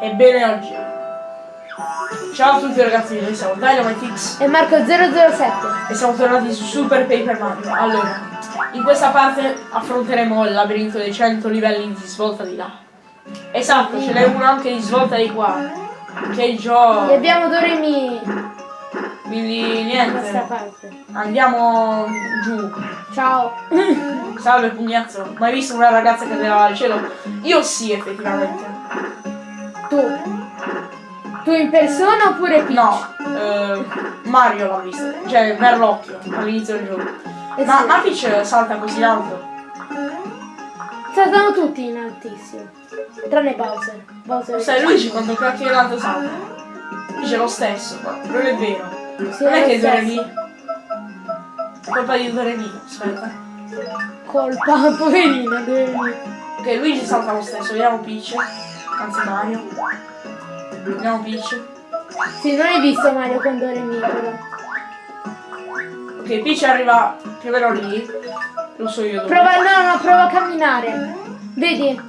Ebbene oggi. Ciao a tutti ragazzi, noi siamo Dynamitix E Marco 007. e siamo tornati su Super Paper Mario. Allora, in questa parte affronteremo il labirinto dei 100 livelli di svolta di là. Esatto, ce n'è uno anche di svolta di qua. Che E gioco! abbiamo Doremi Quindi niente, parte. andiamo giù. Ciao. Salve pugnazzo, mai visto una ragazza che cadeva dal cielo? Io sì, effettivamente. Tu. Tu in persona oppure Peach? No, eh, Mario l'ha vista, cioè per l'occhio all'inizio del gioco. Eh Ma, sì. ma Peach salta così alto? Saltano tutti in altissimo. Tranne Bowser. Bowser. Sai Luigi quando cacchio in alto salta? Dice lo stesso, ma non è vero. Sì, non è lo che. Doremi. È colpa di Doremi, aspetta. Colpa, poverina, Doremi. Ok, Luigi salta lo stesso, vediamo Peach. Anzi Mario. Vediamo Peach. Sì, non hai visto Mario con Doremi però. Ok, Peach arriva più o meno lì. Lo so io dove. Prova, no, no, prova a camminare. Vedi?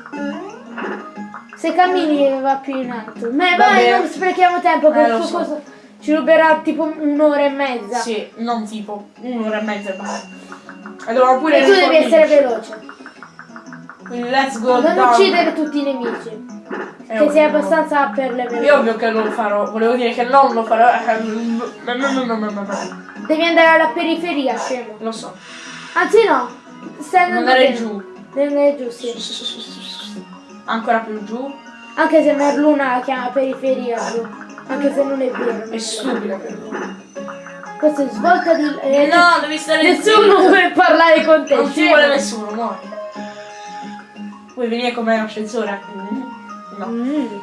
Se cammini va più in alto. Ma Va vai, non sprechiamo tempo, che Eh, il so. suo coso ci ruberà tipo un'ora e mezza. Sì, non tipo un'ora e mezza e basta. E E tu devi essere veloce. Quindi let's go Non down. uccidere tutti i nemici. È Che sei abbastanza per le È veloci. ovvio che non lo farò, volevo dire che non lo farò. eh, no, no, no, no, no, no, no. Devi andare alla periferia, scemo. Lo so. Anzi no, stai andando Andare giù. Devi andare giù, sì. Ancora più giù. Anche se Merluna la chiama periferia giù. Anche se non è vero. È stupido per lui. Questo è svolta di... eh, No, devi stare Nessuno vuole parlare con te. Non scemo. vuole nessuno, muori. Vuoi venire con me in ascensore? No. Mm.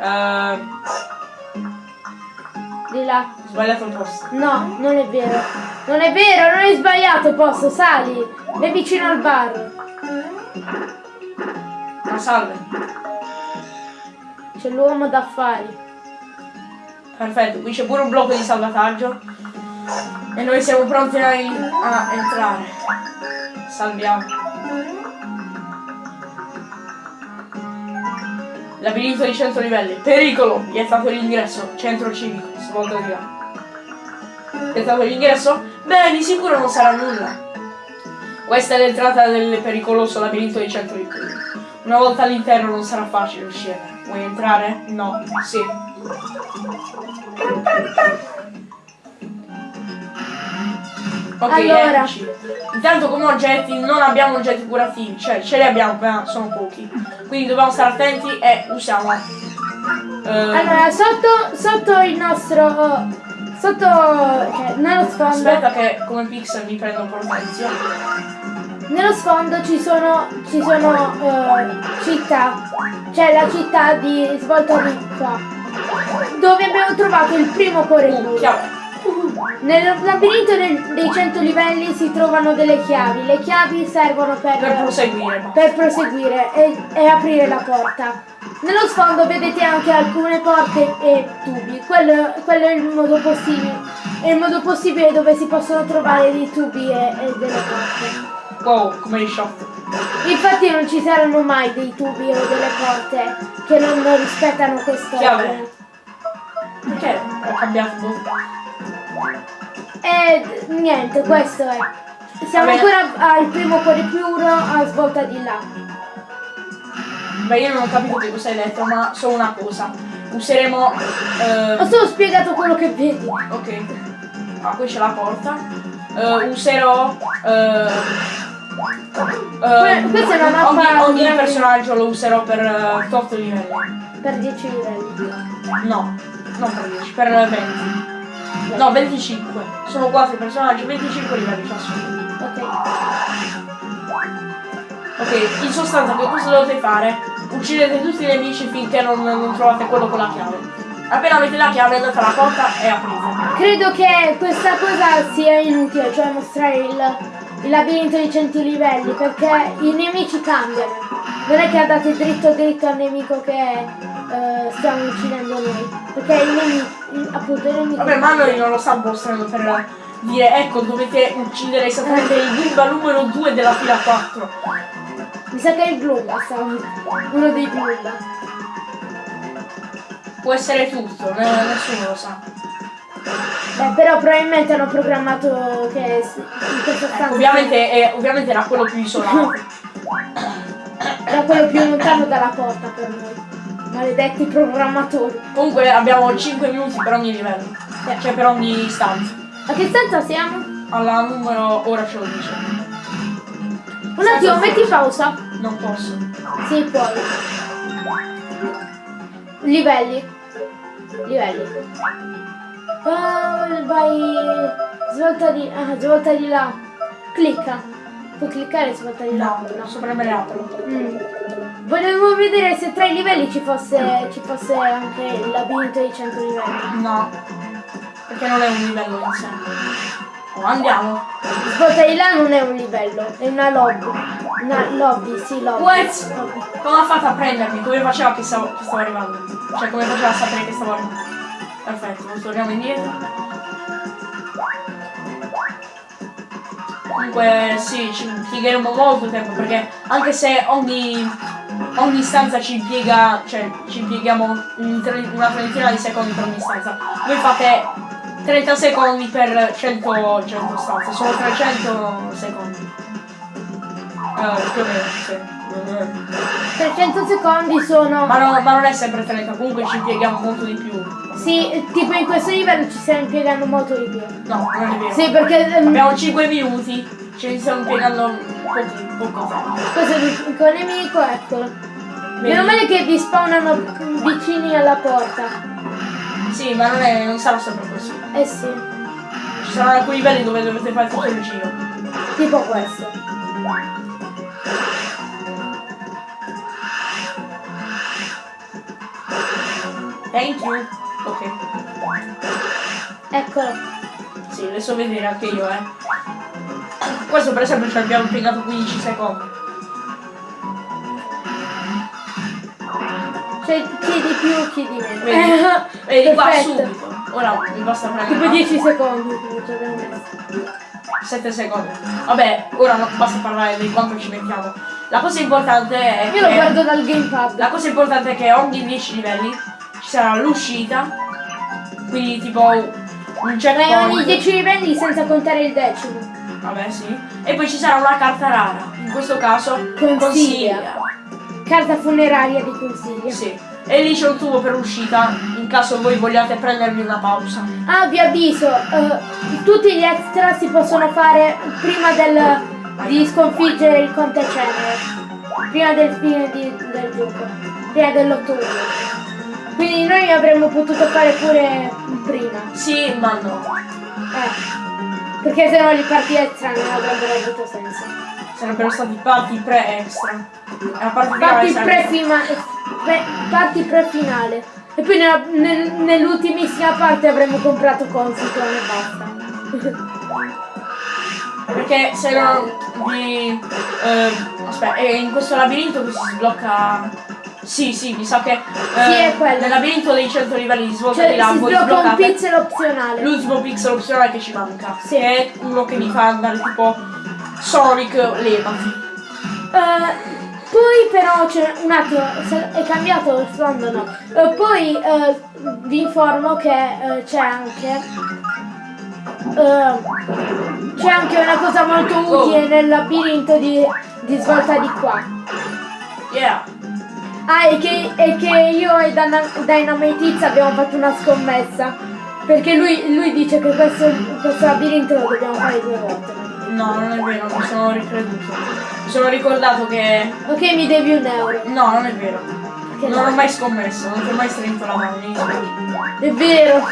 Eh, Di là. sbagliato il posto. No, non è vero. Non è vero, non hai sbagliato posto, sali. Vai vicino al bar. Ma salve. C'è l'uomo d'affari. Perfetto, qui c'è pure un blocco di salvataggio. E noi siamo pronti a, a entrare. Salviamo. Labirinto di 100 livelli. Pericolo! Vietato l'ingresso. Centro civico. Svolta di là. Vietato l'ingresso? Beh, di sicuro non sarà nulla. Questa è l'entrata del pericoloso labirinto di 100 livelli. Una volta all'interno non sarà facile uscire. Vuoi entrare? No. Sì. Ok, Allora. eccoci. Intanto come oggetti non abbiamo oggetti curativi, cioè ce li abbiamo, ma sono pochi. Quindi dobbiamo stare attenti e usiamo. eh, Allora, sotto, sotto il nostro... Sotto... Cioè, nello sfondo... aspetta che come pixel mi prendo un po' l'attenzione. Nello sfondo ci sono, ci sono eh, città, c'è la città di svolta di qua, dove abbiamo trovato il primo cuore Uh, blu. chiave. Nel labirinto del- dei 100 livelli si trovano delle chiavi, le chiavi servono per, Per proseguire. per proseguire e, e aprire la porta. Nello sfondo vedete anche alcune porte e tubi, quello, quello è il modo possibile, è il modo possibile dove si possono trovare dei tubi e, e delle porte. Wow, come li shot. Infatti non ci saranno mai dei tubi o delle porte che non rispettano questo Chiave. Perché ho cambiato. E niente, questo è. Siamo ancora al primo cuore puro a svolta di là. Beh, io non ho capito che cosa hai detto, ma solo una cosa. Useremo. eh, Ho solo spiegato quello che vedi. Ok. Ah, qui c'è la porta. Eh, userò. eh, eh, questa è una mappa Ogni, ogni personaggio lo userò per eh, 8 livelli. Per 10 livelli. No, non per 10, per 20. No, 25. Sono 4 personaggi, 25 livelli ciascuno. Ok. Ok, in sostanza che cosa dovete fare? Uccidete tutti i nemici finché non, non trovate quello con la chiave. Appena avete la chiave andate alla porta e aprite. Credo che questa cosa sia inutile, cioè mostrare il, il labirinto di 100 livelli, perché i nemici cambiano. Non è che andate dritto dritto al nemico che eh, stiamo uccidendo noi. Perché i nemici, appunto, i nemici. Vabbè, ma noi non lo sta mostrando per dire ecco dovete uccidere esattamente il Goomba numero 2 della fila 4. Mi sa che è il stavolta. Uno dei Glumba. Può essere tutto, ne- nessuno lo sa. Eh, però probabilmente hanno programmato che in questa stanza Ecco, ovviamente, è- ovviamente era quello più isolato. era quello più lontano dalla porta per noi. Maledetti programmatori. Comunque abbiamo 5 minuti per ogni livello. Cioè per ogni stanza. A che stanza siamo? Alla numero ora ce lo dice. Un attimo, metti pausa. Non posso. Sì, puoi. Livelli. Livelli. Ah, vai. Svolta di. Ah, svolta di là. Clicca. Puoi cliccare svolta di là. No, non so premere apro. Mm. Volevo vedere se tra i livelli ci fosse, ci fosse anche il labirinto di 100 livelli. No. Perché non è un livello in sé. Oh, andiamo. Svolta di là non è un livello, è una lobby. Una lobby, sì, lobby. What? Lobby. Come ha fatto a prendermi? Come faceva che stavo, che stavo arrivando? Cioè come faceva a sapere che stavo arrivando? Perfetto, torniamo indietro. Comunque sì, ci impiegheremo molto tempo perché anche se ogni, ogni stanza ci impiega, cioè ci impieghiamo una trentina di secondi per ogni stanza, voi fate 30 secondi per 100, 100 stanze, sono 300 secondi. Eh, più o meno, sì. 300 secondi sono... Ma, no- ma non è sempre 30, comunque ci impieghiamo molto di più. Sì, tipo in questo livello ci stiamo impiegando molto di più. No, non è vero. Sì, perché ehm, Abbiamo 5 minuti, ne stiamo impiegando poco tempo. questo è l'unico nemico, eccolo. Meno male che vi spawnano vicini alla porta. Sì, ma non, è, non sarà sempre così. Eh sì, Ci saranno alcuni livelli dove dovete fare tutto il giro. tipo questo. Thank you. Ok. Eccolo. Sì, adesso vedere anche io, eh. Questo per esempio ci abbiamo impiegato 15 secondi. Cioè, chi di più, chi di meno. Vedi? Vedi qua subito. Ora mi basta prendere. Tipo una- 10 secondi che ci abbiamo messo. 7 secondi. Vabbè, ora non basta parlare di quanto ci mettiamo. La cosa importante è Io lo guardo dal gamepad. la cosa importante è che ogni 10 livelli ci sarà l'uscita. Quindi tipo un E checkpoint. ogni 10 livelli senza contare il decimo. Vabbè, sì. E poi ci sarà una carta rara. In questo caso Consiglia. Carta funeraria di consiglia. Sì. E lì c'è un tubo per uscita in caso voi vogliate prendervi una pausa. Ah, vi avviso, eh, tutti gli extra si possono fare prima del, di sconfiggere il Conte Cenere. Prima del fine di- del gioco. Prima dell'ottobre. Quindi noi avremmo potuto fare pure prima. Sì, ma no. Eh. Perché sennò le parti extra non avrebbero avuto senso. Sarebbero stati parti pre-extra. Parti sarebbe- pre-fima- pre- parti pre-finale. E poi nel- nell'ultimissima parte avremmo comprato Consiton e basta. Perché se non vi... eh, aspetta, è in questo labirinto che si sblocca... Sì, sì, mi sa che... eh, Sì, è quello. Nel labirinto dei 100 livelli di svolta Cioè di là si sblocca un pixel opzionale. l'ultimo pixel opzionale che ci manca. Sì. Che è uno che mi fa andare tipo Sonic levati. Eh, poi però c'è un attimo, è cambiato il fondo no. Eh, poi eh, vi informo che c'è anche c'è anche una cosa molto utile nel labirinto di, di svolta di qua. Yeah. Ah, e che, e che io e Dynamite abbiamo fatto una scommessa. Perché lui, lui dice che questo, questo labirinto lo dobbiamo fare due volte. No, non è vero, mi sono ricreduto. Mi sono ricordato che... Ok, mi devi un euro. No, non è vero. Che Non no. ho mai scommesso, non ti ho mai stretto la mano. È vero.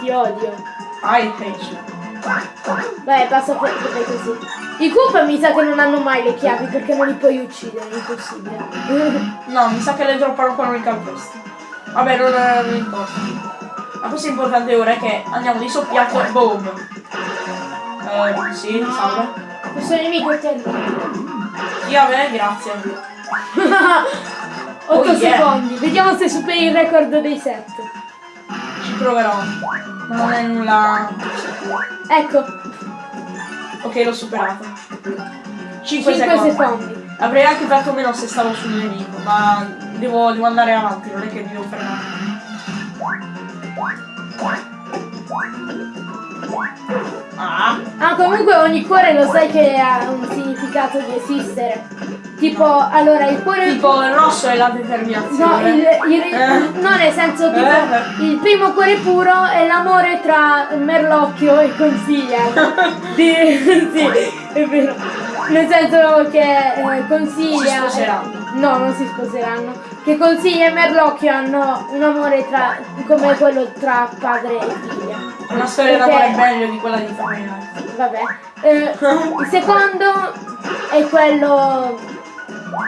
Ti odio. I hate you. Vai, passa per così. I Koopa mi sa che non hanno mai le chiavi perché non li puoi uccidere, è impossibile. No, mi sa che le droppano quando li calpesti. Vabbè, non, non importa. La cosa importante ora è che andiamo di soppiatto e boom. Eh, sì, salve. Questo nemico è te. Chiave, grazie. 8 Oh, yeah. secondi. Vediamo se superi il record dei 7. Proverò. Ma non è nulla. Ecco, Ok, l'ho superato. 5, 5 secondi. secondi. Avrei anche fatto meno se stavo sul nemico, ma devo, devo andare avanti, non è che mi devo fermare. Ah, Ah, comunque ogni cuore lo sai che ha un significato di esistere. Tipo, allora il cuore. tipo il rosso è la No, determinazione. il, il- Eh. no, nel senso tipo Eh. il primo cuore puro è l'amore tra Merlocchio e Consiglia. Di- sì, è vero. Nel senso che eh, Consiglia. Si sposeranno. No, non si sposeranno. Che Consiglia e Merlocchio hanno un amore tra, come quello tra padre e figlia. Una storia d'amore meglio di quella di Twilight. Vabbè. Eh, il secondo è quello.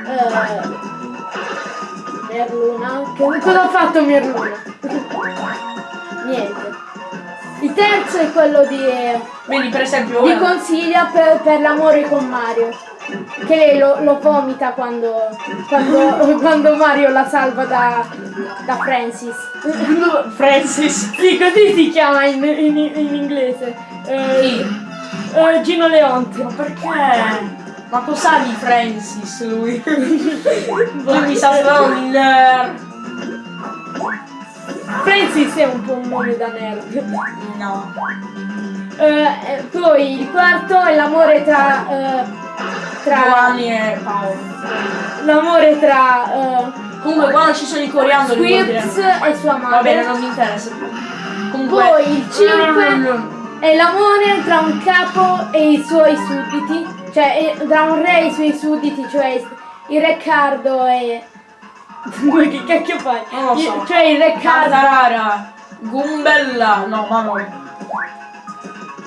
Eh, Merluna. Che, cosa ha fatto Merluna? Niente. Il terzo è quello di, Vedi, per esempio, di ora- Consiglia per, per l'amore con Mario. Che lei lo, lo vomita quando, quando, quando Mario la salva da, da Francis. Francis. Sì, così si chiama in, in- in inglese. Eh, Chi? eh, Gino Leonte. Ma perché? Ma cos'ha di Francis lui? lui mi sa solo un nerd. Francis è un po' un nome da nerd. No. Eh, poi il quarto è l'amore tra. eh, tra. Giovanni e Paolo. L'amore tra. eh, Comunque quando ci sono i coriandoli Squirps e sua Va madre. bene, non mi interessa. Comunque. Poi il cinque è l'amore tra un capo e i suoi sudditi. Cioè eh, tra un re e i suoi sudditi, cioè il re Cardo e. Ma che cacchio fai? Non lo so. Il- cioè il re Cardo. Cantarara. Gumbella. No, ma no.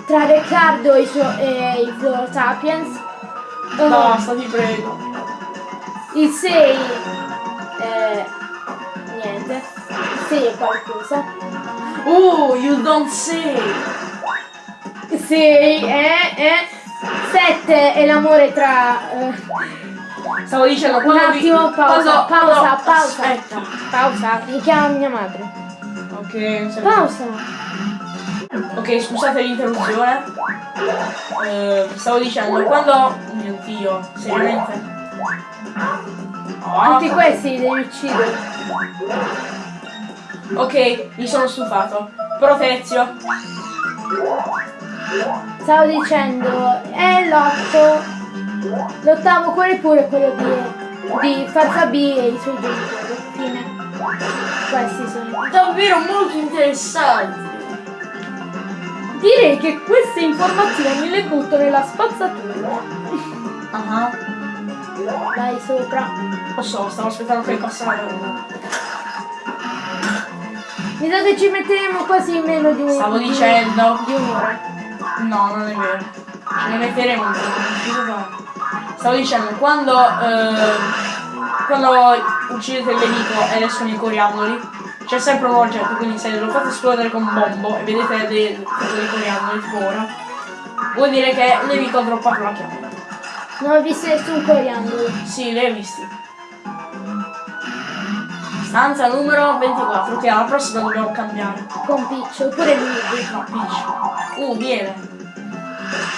tra Riccardo e i, suo- e i Floor Sapiens. Eh, Basta, ti prego. Il 6 eh, niente. Il 6 è qualcosa. Oh, you don't say. Il 6 è, è 7 è l'amore tra eh, Stavo dicendo un quando vi- attimo, pausa, quando- pausa, pausa. Aspetta. Pausa, mi chiama mia madre. Ok. Pausa. Ok, scusate l'interruzione. Eh, stavo dicendo, quando... Oh mio dio, seriamente? Oh, Tutti questi li devi uccidere. ok, mi sono stufato. Protezio. Stavo dicendo, è l'otto. L'ottavo cuore pure è quello di, di Farfa B e i suoi genitori. Fine. Questi sono. Davvero molto interessanti. Direi che queste informazioni le butto nella spazzatura. Ah, Vai sopra. Lo so, stavo aspettando che passasse uno. Mi sa che ci metteremo quasi meno di un Stavo di- dicendo. Di un'ora. No, non è vero. Ce ne metteremo un po'. Stavo dicendo, quando, eh, quando uccidete il nemico ed escono i coriandoli, c'è sempre un oggetto, quindi se lo fate esplodere con un bombo e vedete dei, dei coriandoli ora, vuol dire che il nemico ha droppato la chiave. Non ho visto nessun coriandolo. Sì, li hai visti. Stanza numero 24, ok, alla prossima dobbiamo cambiare. Con Peach, oppure Luigi. No, Peach. Uh, viene.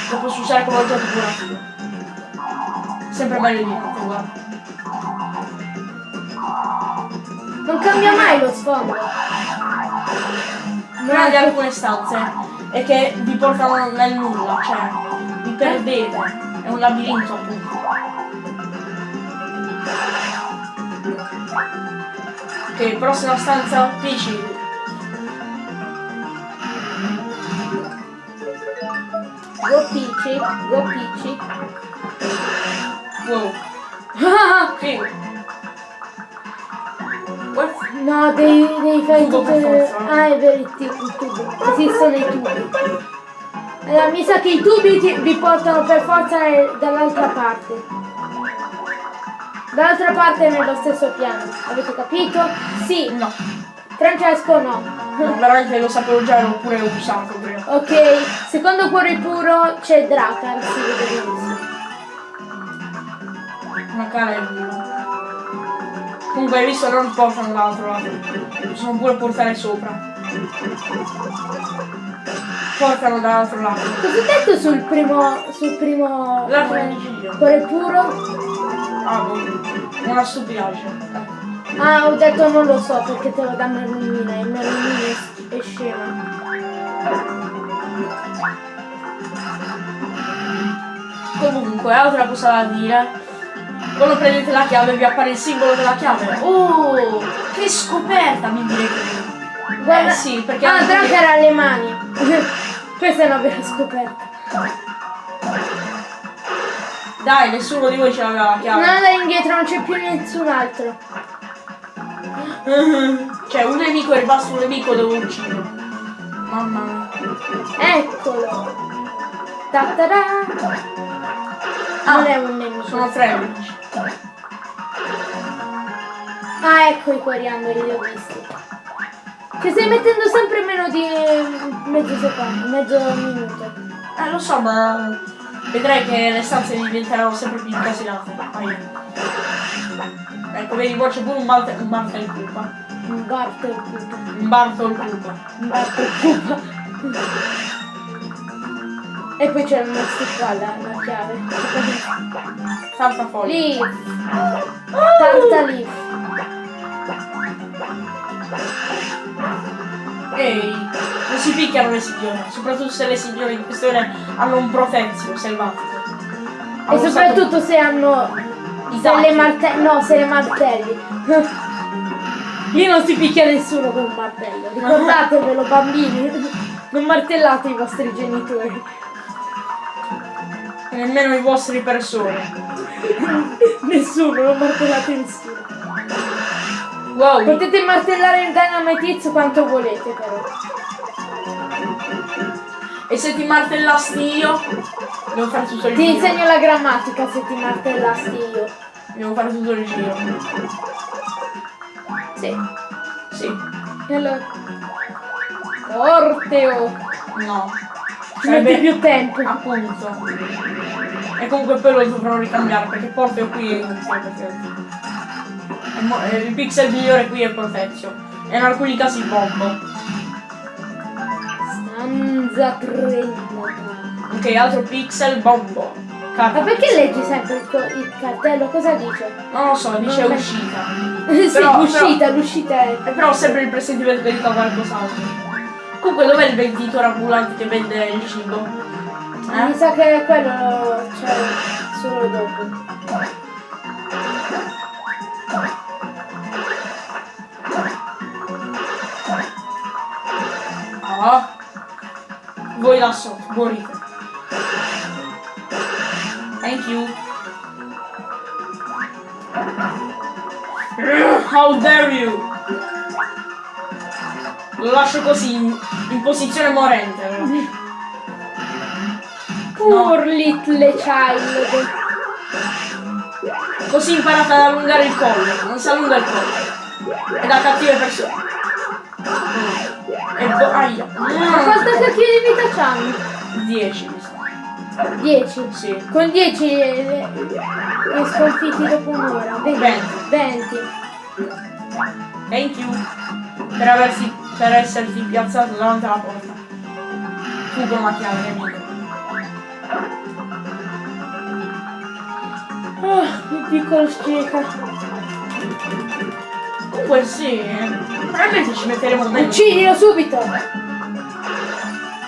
Lo posso usare come oggetto curativo. Sempre meglio di niente, guarda. Non cambia mai lo sfondo. Una di alcune stanze è che vi portano nel nulla, cioè vi perdete. È un labirinto appunto. Ok, prossima stanza, Peachy. Go Peachy, go Peachy. Wow. What? No, devi, devi fare Tubo tutte le... Ah, è vero, il il tubo. Esistono i tubi. Allora, mi sa che i tubi ti- vi portano per forza eh, dall'altra parte. Dall'altra parte nello stesso piano. Avete capito? Sì. No. Francesco no. Veramente lo sapevo già, l'ho pure usato prima. Ok, secondo cuore puro c'è Dracar, si vede benissimo. Una cara e dura. Comunque hai visto non portano dall'altro lato. Possono pure portare sopra. Portano dall'altro lato. Cosa ho detto sul primo. sul primo. L'altro cuore puro? Ah. Una stupidaggine. Ah, ho detto non lo so perché te lo dà Merlumina e Merlumina è, scema. Comunque, altra cosa da dire. Quando prendete la chiave vi appare il simbolo della chiave. Oh, che scoperta mi direte. Guarda, Eh sì, perché ah, Drake era alle mani. Questa è una vera scoperta. Dai, nessuno di voi ce l'aveva la Non chiave. andare indietro, non c'è più nessun altro. Cioè, un nemico è rimasto un nemico, devo ucciderlo. Mamma mia. Eccolo. Ta-ta-da. Non è un nemico. Ah, Sono tre nemici. Ah, ecco i coriandoli, li ho visti. Ci stai mettendo sempre meno di mezzo secondo, mezzo minuto. Eh, lo so, ma vedrai che le stanze diventeranno sempre più incasinate. Ecco, vedi, qua c'è pure un Malte, un Malte il Pupa. Un barto il pupa. Un Barto il Pupa. Un barto il pupa. E poi c'è una qua la, la chiave. Tanta foglia. Leaf. Tarta leaf. Ehi, non si picchiano le signore, soprattutto se le signore in questione hanno un protezio selvatico. E soprattutto se hanno I se le tacchi. martelli. No, se le martelli. Lì non si picchia nessuno con un martello. Ricordatevelo, bambini. Non martellate i vostri genitori. stato- nemmeno i vostri persone. Nessuno, non martellate nessuno. Wow, Potete martellare il Dynamite quanto volete però. e se ti martellasti io, devo fare tutto il Ti giro. insegno la grammatica se ti martellassi io. Devo fare tutto il giro. Sì. Sì, E allora. Orteo. no. Ci metti più tempo. Appunto. E comunque poi lo dovrò ricambiare perché porto qui perché... è mo- eh, Il pixel migliore qui è Protezio. E in alcuni casi Bombo. Stanza 30. Ok, altro pixel Bombo. Ma perché leggi sempre il, il cartello? Cosa dice? Non lo so, dice Non- uscita. sì, Però- l'uscita, l'uscita è. E però sempre il presentimento che dica qualcos'altro. Comunque dov'è il venditore ambulante che vende il cibo? Mi Eh? sa che quello c'è solo dopo. Ah. Voi là sotto, morite. Thank you. How dare you! Lo lascio così in, in posizione morente. Poor little child. Così imparate ad allungare il collo. Non si allunga il collo. È da cattive persone. E bo- aia. Ma quanta cacchio di vita c'hanno? 10 mi sa. 10. Sì. Con 10 le, le, le sconfitti dopo un'ora. 20. Venti. 20. Thank you. Per aversi per esserti piazzato davanti alla porta. La chiave, nemico. Oh, il piccolo sceca. Comunque sì, probabilmente ci metteremo meno. Uccidilo subito!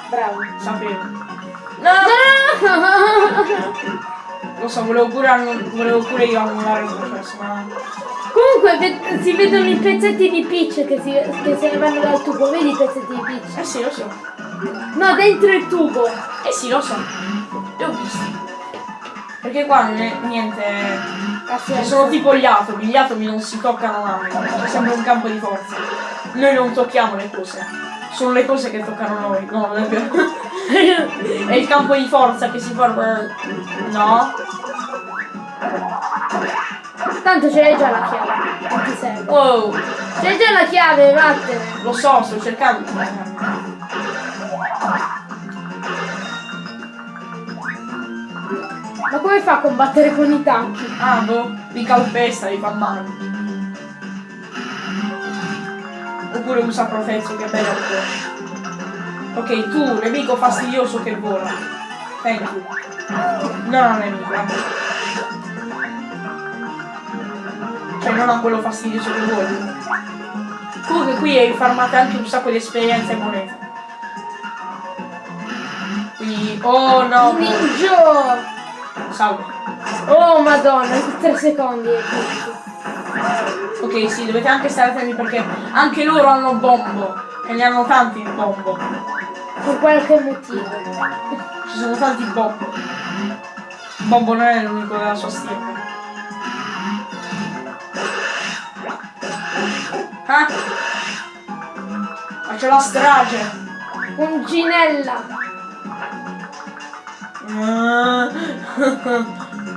Bravo. Sapevo. No! Lo so, volevo pure, volevo pure io annullare il processo, ma. Comunque ve- si vedono i pezzetti di Peach che, si, che se ne vanno dal tubo, vedi i pezzetti di Peach? Eh sì, lo so. No, dentro il tubo. Eh sì, lo so. Li ho visti. Perché qua non è niente. Senso. sono tipo gli atomi, gli atomi non si toccano mai, c'è sempre un campo di forza. Noi non tocchiamo le cose, sono le cose che toccano noi, no, non è vero. è il campo di forza che si forma. No? Tanto ce l'hai già la chiave. Non ti serve. Wow, C'hai già la chiave, vattene. lo so, sto cercando Ma come fa a combattere con i tanchi? Ah, boh, li calpesta, li fa male. Oppure usa Profezio che è bello. Ok, tu, nemico fastidioso che vola. Thank you. No, no, nemico. vabbè. Cioè non a quello fastidioso che vuole. Comunque qui farmate anche un sacco di esperienza e monete. Quindi. Oh no! Ninja! Salve. Oh madonna, in 3 secondi. Ok, sì, dovete anche stare attenti perché anche loro hanno bombo. E ne hanno tanti di bombo. Per qualche motivo. Ci sono tanti bombo. Bombo non è l'unico della sua stirpe. Ah! Ma c'è la strage! Punginella! Ah.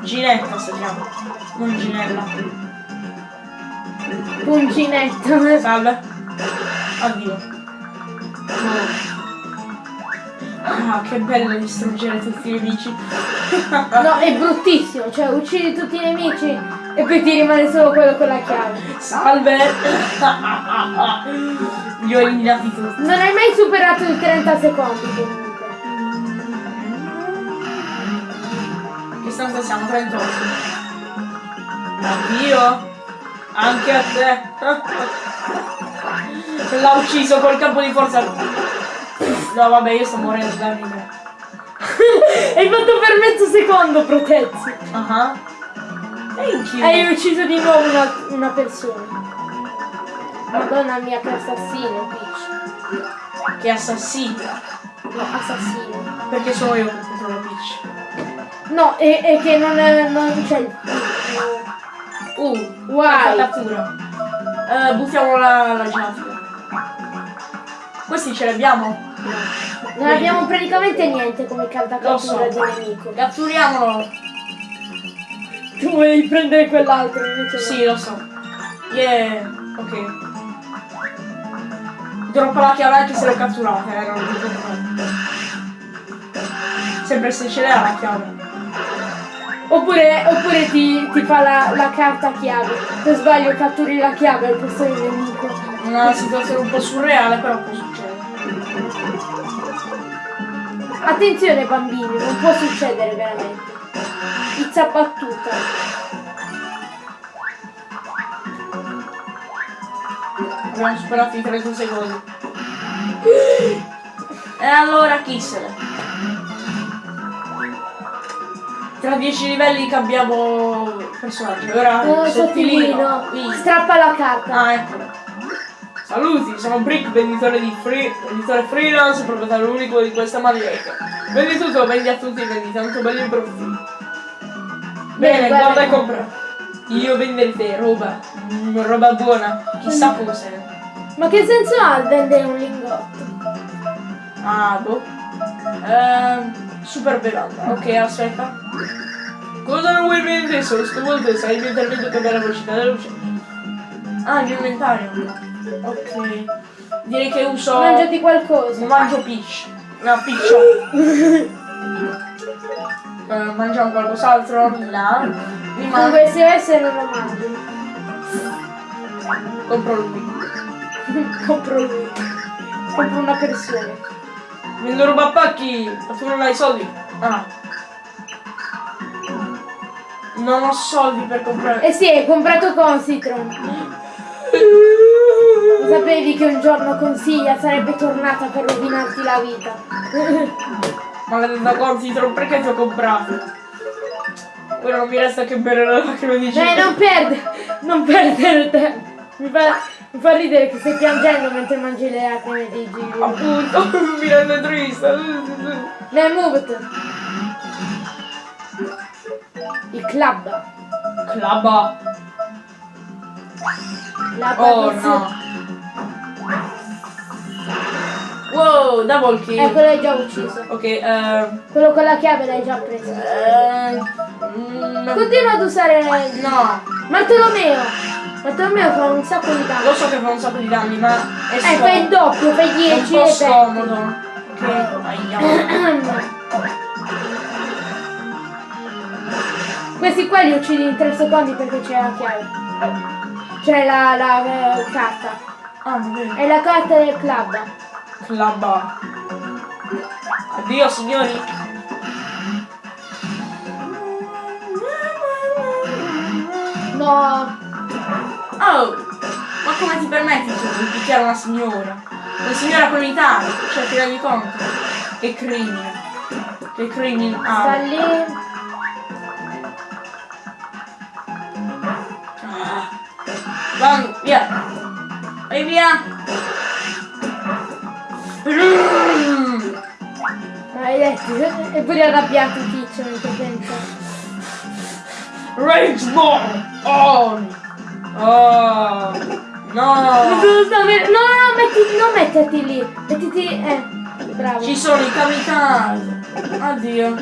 Ginetta si chiama, non Ginella. Punginetta! Salve. Addio. Ah, che bello distruggere tutti i nemici. No, è bruttissimo, cioè uccidi tutti i nemici e poi ti rimane solo quello con la chiave. Salve. Li ho eliminati tutti. Non hai mai superato i 30 secondi comunque. Stanza siamo? 38. Addio. Anche a te. L'ha ucciso col campo di forza. No vabbè io sto morendo da ridere. Hai fatto per mezzo secondo, Protezzi. E anch'io. Hai ucciso di nuovo una, una persona. Madonna mia che assassino, Peach. Che assassino. No, assassino. Perché sono io che controllo Peach. No, è, è che non, è, non c'è il... Uh, Why? cattura. Eh, buttiamo la, la giaffa. Questi ce li abbiamo? Non abbiamo praticamente niente come Lo so. cattura del nemico. Catturiamolo. Tu volevi prendere quell'altro invece. Sì, lo so. Yeah. Ok. Droppa la chiave anche se l'ho catturata, eh, non no. Sempre se ce l'ha la chiave. Oppure, oppure ti, ti fa la, la carta chiave. Per sbaglio catturi la chiave al posto del nemico. Una situazione un po' surreale, però può succedere. Attenzione bambini, non può succedere veramente. Pizza battuta. Abbiamo superato i 30 secondi. E allora chi se ne? Tra 10 livelli cambiamo personaggio. Ora Oh, sottilino. sottilino. Strappa la carta. Ah, eccolo. Saluti, sono Brick, venditore di free, venditore freelance, proprietario unico di questa maglietta. Vendi tutto, vendi a tutti, vendi tanto belli profitti. Bene, guarda guarda e compra. Io venderete roba, mm, roba buona, chissà cos'è. Ma che senso ha il vendere un lingotto? Ah, boh. Ehm, super bevanda. Ok, aspetta. Cosa non vuoi vendere? Sono sconvolto, sai il mio intervento che la velocità della luce. Ah, il mio inventario. Ok. Direi che uso... Mangiati qualcosa. Mangio peach. No, piccio. Eh, mangiamo qualcos'altro? No. Mi mangio. Se se non lo mangi. Compro lui. Compro lui. Compro una persona. Vendo roba a pacchi. Ma tu non hai soldi? Ah. Non ho soldi per comprare. Eh sì, hai comprato Consitron. Lo sapevi che un giorno consiglia sarebbe tornata per rovinarti la vita. Maledetta Consitron, perché ti ho comprato? Ora non mi resta che bere la lacrima di Dai, non perde, non perdere tempo. Mi fa, mi fa ridere che stai piangendo mentre mangi le lacrime di Gigi. Appunto, mi rende triste. Dai, muoviti. Il club. Clabba. La Oh no. Wow, double kill. Eh, quello l'hai già ucciso. Ok, ehm... Quello con la chiave l'hai già preso. mm, Continua ad usare... no, Bartolomeo. Bartolomeo fa un sacco di lo danni. so che fa un sacco di danni, ma è Eh, fai il scomodo. doppio, fai È un 10 po' e scomodo. Ok, aia. 20. Questi qua li uccidi in 3 secondi perché c'è la chiave. C'è la, la, eh, carta. Ah, bene. È la carta del club. Clabba. Addio signori. No. Oh! Ma come ti permetti tu di picchiare una signora? Una signora con i tanti, cioè ti rendi conto? Che crimine. Che crimine. Sta Ah. lì. Vai, via. Vai via. Mm. Maledetti. E pure arrabbiato Tizio mentre pensa. Rage Ball on! Oh! No! No, no, no, metti, non metterti lì. Mettiti. Eh, bravo. Ci sono i kamikaze! Addio!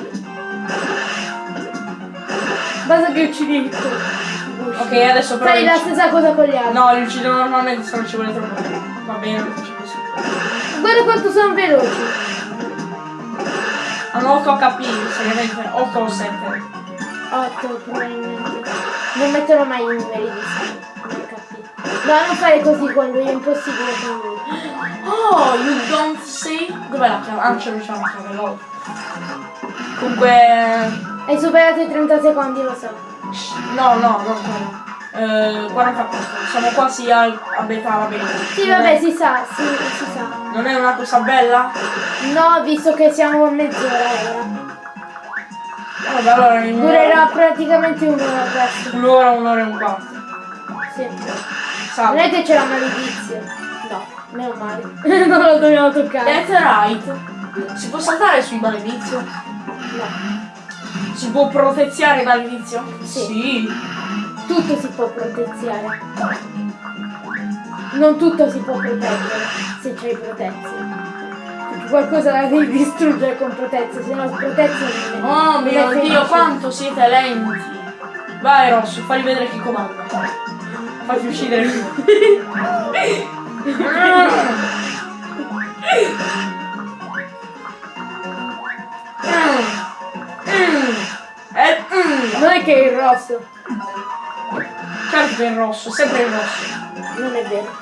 Basta che uccidi il Ok, adesso però. Fai la stessa cosa con gli altri. No, li uccido normalmente se non ci vuole troppo. Va bene, faccio così. Guarda quanto sono veloci. Hanno 8 HP, seriamente. 8 o 7. 8 probabilmente. Non metterò mai i numeri di come HP. No, non fare così lui, è impossibile con lui. Oh, you don't see? Dov'è la chiave? Ah, c'è la chiave, lol. Comunque. Hai superato i 30 secondi, lo so. No, no, non quello. Eh, 44. Siamo quasi al, a metà, va bene. Sì, vabbè, si sa, sì, si sa. Non è una cosa bella? No, visto che siamo a mezz'ora ora. Vabbè, allora Durerà praticamente un'ora questo. un'ora, un'ora e un quarto. Sì. Non Salve. è che c'è la malizia. No, meno male. non lo dobbiamo toccare. That's right. Si può saltare sui maledizio? No. Si può proteziare dall'inizio? Sì. Tutto si può proteziare. Non tutto si può proteggere se c'hai protezione. Perché qualcosa la devi distruggere con protezione, se no protezione non è. Oh non mio dio, quanto siete lenti! Vai Rosso, fagli vedere chi comanda. Fagli uccidere lui. Eh. Non è che è il rosso, Certo che è il rosso, sempre il rosso. non è vero.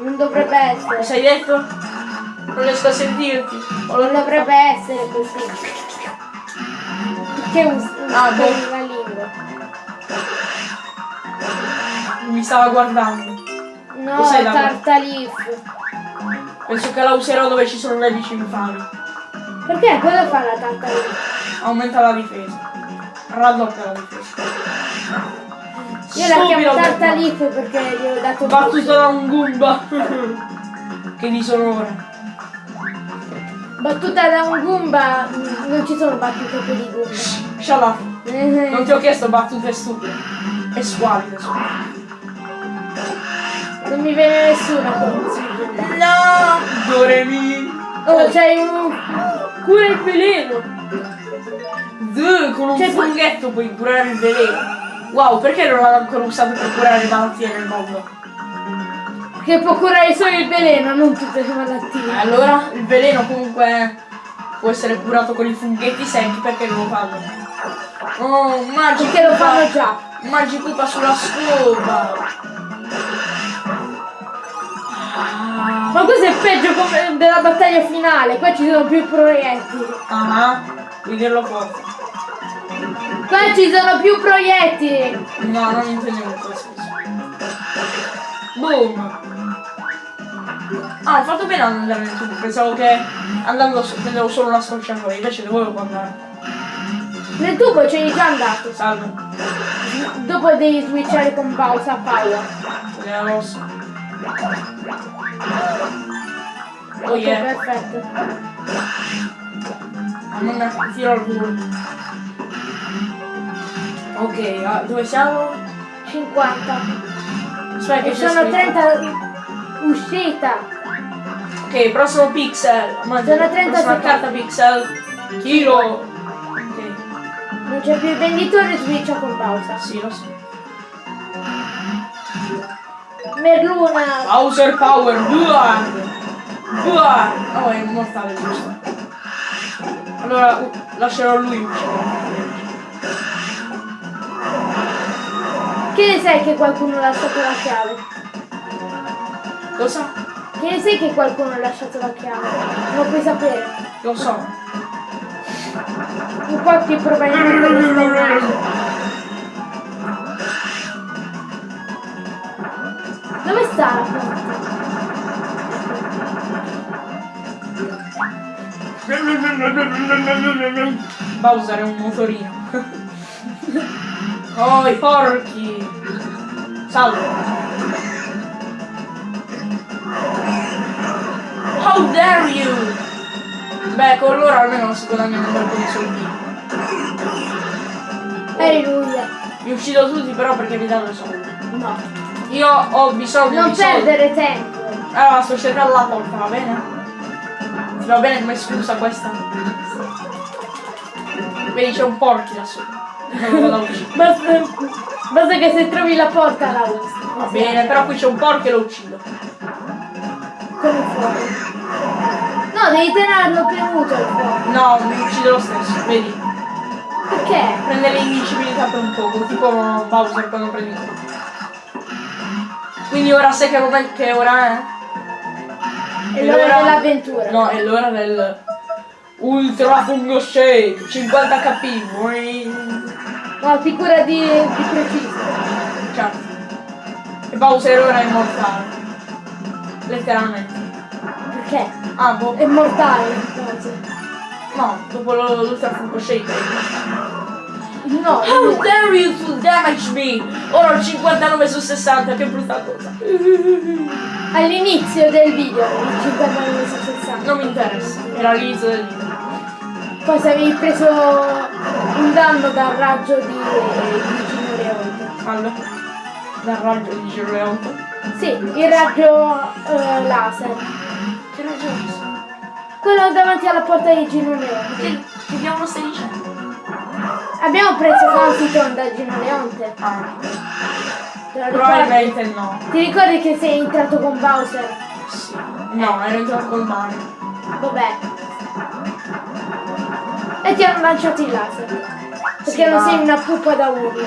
Non dovrebbe essere. Cosa hai detto? Non riesco a sentirti. Non dovrebbe essere così. Che usi Ah, boh. la lingua. Mi stava guardando. No, Cos'è la- tartalif. Penso che la userò dove ci sono nemici infami. Perché? Cosa fa la tartalif? Aumenta la difesa. Raddoppia la difesa. Io la chiamo tartalif perché gli ho dato il Battuta da un Goomba. che disonore. Battuta da un Goomba, non ci sono battute per i Goomba. Shut up. Eh, Non ti ho chiesto battute stupide. E squallide sono. Non mi viene nessuna consiglio. No! Doremi. Oh, c'hai un... Cura il veleno. Duh, con un Cioè, funghetto puoi curare il veleno. Wow, perché non l'hanno ancora usato per curare le malattie nel mondo? Che può curare solo il veleno, non tutte le malattie. allora il veleno comunque può essere curato con i funghetti secchi perché non lo fanno. Oh, magico. Perché lo fanno già. Magipupa sulla scopa. Ma questo è peggio della battaglia finale, qua ci sono più proiettili. Ah, vuoi dirlo forte? Qua ci sono più proiettili. No, non intendevo senso. Boom! Ah, ho fatto bene ad andare nel tubo, pensavo che andando prendevo solo una scorciatoia, invece dovevo andare. Nel tubo c'è già andato. Salve, Dopo devi switchare con pausa a power. era rosso. Oh yeah, perfetto. non tiro al volo. Ok, ah, dove siamo? 50. Aspetta che sono scritto. 30 uscita. Ok, prossimo pixel. Ma Sono 30 prossima secondi. carta pixel. Chilo. Ok, Non c'è più il venditore, switcha con pausa. sì, lo so. Merluna. Bowser Power, Buard! Buard! Oh, è immortale, giusto. Allora, uh, lascerò lui. Che ne sai che qualcuno ha lasciato la chiave? Cosa? Che ne sai che qualcuno ha lasciato la chiave? Non puoi sapere. Lo so. Infatti probabilmente lo stai Dove sta la? Bowser è un motorino. oh, i porchi! Salve! How dare you! Beh, con loro almeno si guadagnano un po' di soldi. Lui. Vi uccido tutti però perché mi danno i soldi. No. Io ho bisogno Non di soldi. perdere tempo. Allora, sto cercando la porta, va bene? Ti va bene come scusa questa? Vedi c'è un porchi là sopra. Non. Basta, basta che se trovi la porta la usi. Va bene, però qui c'è un porco e lo uccido. Come fuoco. No, devi tenerlo premuto il fuoco. No, mi uccido lo stesso, vedi? Perché? Prende l'invincibilità per un poco, tipo Bowser quando prendi il colpo. Quindi ora sai che, ora è? È l'ora dell'avventura. No, è l'ora del Ultra Fungo Shake 50 kp. No, figura di, di preciso. Certo. E Bowser ora è immortale. Letteralmente. Perché? Ah, boh. È mortale. No, dopo lo- l'Ultra Fungo Shake è immortale. No, How dare you to damage me? Ora ho 59 su 60, che brutta cosa. all'inizio del video, il 59 su 60. Non mi interessa, era l'inizio del video. Poi se avevi preso un danno dal raggio di, di Gino Leone. Allora, dal raggio di Giro Leonto. Sì, il raggio eh, laser. Che ragione? Quello davanti alla porta di Gino Leone. Che, che diavolo stai dicendo? Abbiamo preso Consiton da Gino Leonte. Ah, probabilmente no. Ti ricordi che sei entrato con Bowser? Sì. No, ero entrato col Mario. Vabbè. E ti hanno lanciato il laser. Perché Sì, non ma- sei una pupa da urlo.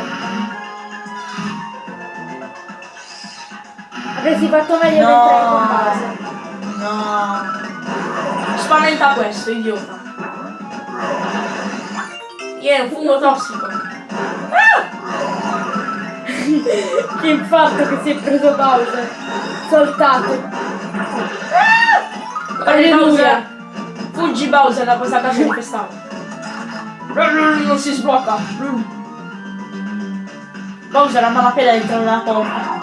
Avresti fatto meglio di entrare con Bowser. No. Spaventa questo, idiota. Io è un fungo tossico. Che infarto che si è preso Bowser. Soltato. Guarda Alleluia. Bowser. Fuggi Bowser da questa casa infestata. Non si sblocca. Bowser ha malapena dentro nella porta.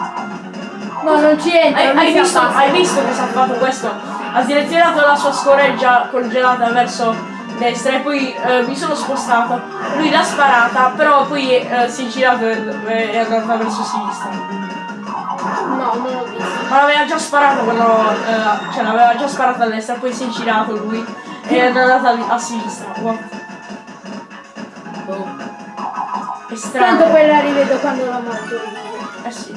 No, non ci entra. Hai, hai si visto, hai visto che si è fatto questo? Ha direzionato la sua scoreggia congelata verso destra e poi eh, mi sono spostato. Lui l'ha sparata, però poi eh, si è girato e è andata verso sinistra. No, non l'ho visto. Ma l'aveva già sparato quando. eh, cioè l'aveva già sparato a destra, poi si è girato lui e è andata a, a sinistra. What? Boh. È Tanto strano. poi la rivedo quando la mangio. Eh sì.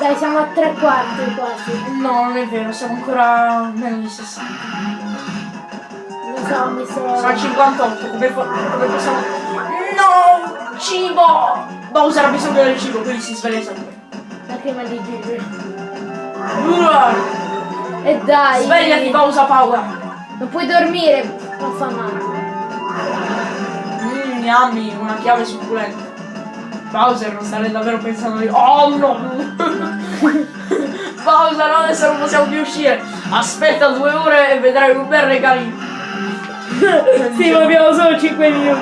Dai, siamo a tre quarti quasi. No, non è vero, siamo ancora meno di 60. Lo so, mi Sono a sono... 58, come, come possiamo... No! Cibo! Bowser ha bisogno del cibo, quindi si sveglia sempre. La crema di Gigi. E dai! Svegliati, Bowser Power! Non puoi dormire, fa male. Mmm, yummy, una chiave succulenta. Bowser non starebbe davvero pensando di... Oh no! Bowser, adesso non possiamo più uscire! Aspetta due ore e vedrai un bel regalino! sì, ma abbiamo solo 5 minuti.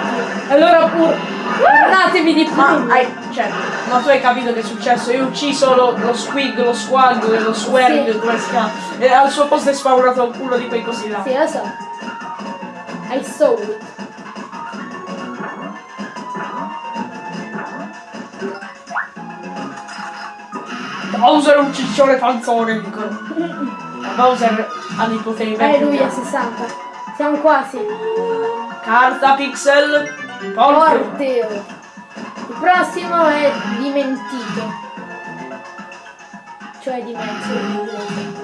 Allora pure... Guardatevi di più. Ma hai, cioè, ma tu hai capito che è successo? Io ho ucciso lo, lo squig, lo squag, lo swerg, Sì. come si chiama? E al suo posto è spawnato uno di quei cosi là. Sì, lo so. I saw it. Bowser è un ciccione panzone, dicono. Bowser ha dei poteri vecchi. 60. Siamo quasi. Carta pixel. Porco. Porteo. Il prossimo è dimentito. Cioè dimentico in inglese.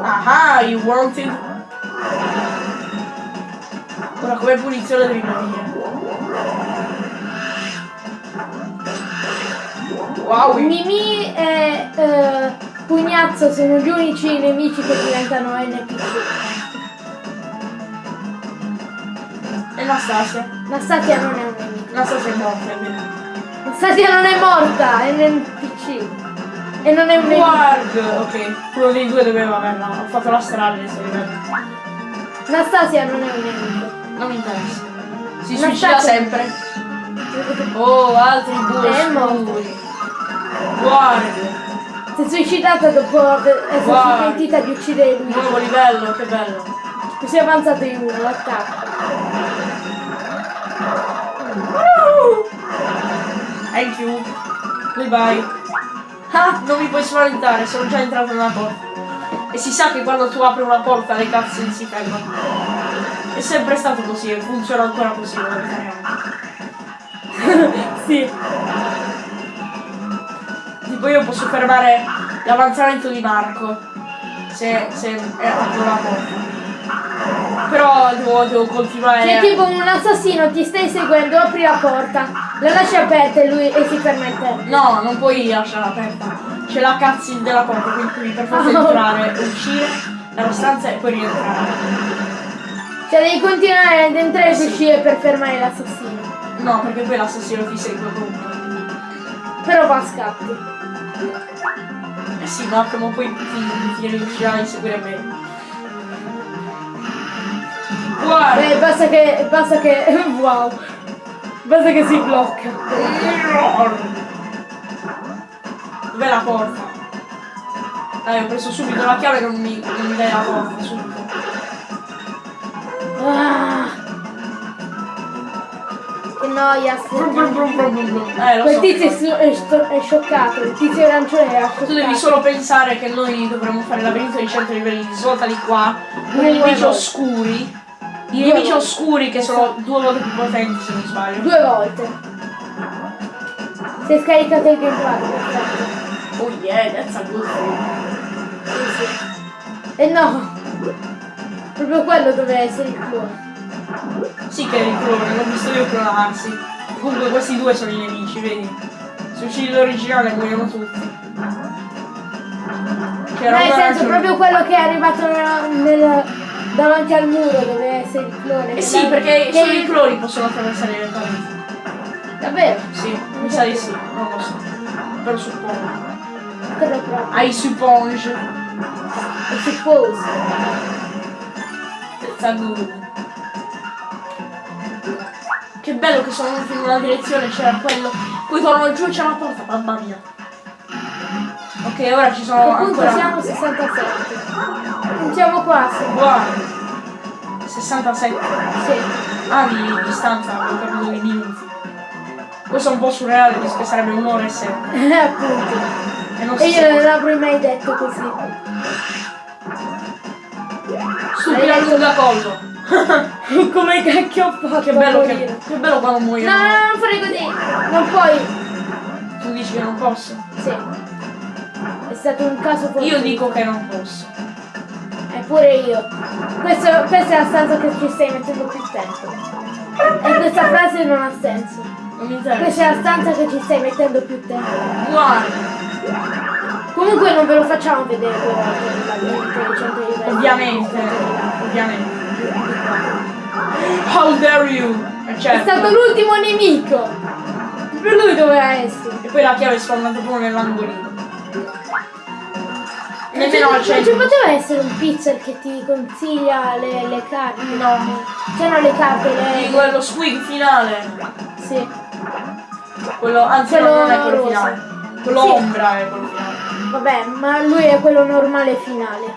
Ah, you wanted. Ora come punizione devi morire. Wow, Mimì e eh, Pugnazzo sono gli unici nemici che diventano NPC. Anastasia. Nastasia non è un nemico. Anastasia è morta. Nastasia non è morta, è nel PC. E non è un nemico. Guard! Ok, quello dei due doveva averla. Ho fatto la strada livello. Nastasia non è un nemico. Non mi interessa. Si Anastasia- suicida sempre. Oh, altri due È morto. Scuri. Guard! Si è suicidata dopo Guarda. pentita di uccidere lui. Nuovo livello, che bello. Così è avanzato in uno, l'attacco. Thank you. Goodbye. Ah, non mi puoi spaventare, sono già entrato nella porta. E si sa che quando tu apri una porta le cutscene si fermano. È sempre stato così e funziona ancora così, lo ricordiamo. Sì. Tipo io posso fermare l'avanzamento di Marco se, se è porta. Però devo, devo continuare. C'è tipo un assassino, ti stai seguendo, apri la porta, la lasci aperta e lui e si ferma in te. No, non puoi lasciarla aperta. C'è la cutscene della porta, quindi devi per forza Oh. entrare, uscire dalla stanza e poi rientrare. Cioè devi continuare ad entrare e Sì. uscire per fermare l'assassino. No, perché poi l'assassino ti segue comunque. Però va a scatti. Eh sì, ma prima o poi riuscirà a inseguire bene. Guarda! Beh, basta che. basta che. wow. Basta che si blocca. Dov'è la porta? Dai, ho preso subito la chiave e non mi, non mi dai la porta, subito. Ah. Brum, brum. Eh, lo Quel so. tizio è, è sto- è scioccato, il tizio arancione era scioccato. Tu devi solo pensare che noi dovremmo fare labirinto di 100 livelli di svolta di qua, con i nemici oscuri. I nemici oscuri che sono due volte più potenti se non sbaglio. Due volte. Si è scaricato il gameplay. Oh yeah, that's a good thing. Sì, sì. E no. Proprio quello doveva essere il clone. Sì che li cloni, l'ho visto io clonarsi. Comunque questi due sono i nemici, vedi? Se uccidi l'originale muoiono tutti. C'era Nel una senso, ragione. proprio quello che è arrivato nel- nel- davanti al muro doveva essere il clone. Eh che sì, perché che- solo i cloni possono attraversare le pareti. Davvero? Sì, mi sa di sì, non lo so. Però suppongo. Quello proprio. I suppose. I suppose. That's a good. Che bello che sono venuti in una direzione, c'era quello. Poi tornano giù e c'è la porta, mamma mia. Ok, ora ci sono A che punto ancora. siamo 67. Non siamo quasi. Guarda. 67 Sì. anni di distanza, avevo capito di minuti. Questo è un po' surreale, visto che sarebbe un'ora e sette. Eh, appunto. E non E io non l'avrei mai detto così. Stupida lunga collo. Come cacchio ho fatto Che bello che. Che bello quando No, muoiono. no, no, non fare così. Non puoi. Tu dici che non posso. Sì. È stato un caso fortuito. Io dico che non posso. Eppure io. Questo, questa è la stanza che ci stai mettendo più tempo. E questa frase non ha senso. Non mi interessa. Questa è la stanza che ci stai mettendo più tempo. Guarda, Comunque non ve lo facciamo vedere due volte il labirinto di 100 livelli. ovviamente. Ovviamente. How dare you? Eh, È certo. stato l'ultimo nemico. Per lui doveva essere. E poi la chiave è spawnata proprio nell'angolino. Nemmeno al ci, non ci centro. poteva essere un pizzer che ti consiglia le, le carte? No. C'erano le carte, le... Dico, è lo squig finale. Sì. Quello, anzi Quello no, non è quello rosa. finale. Quello Sì. ombra è quello finale. Vabbè, ma lui è quello normale finale.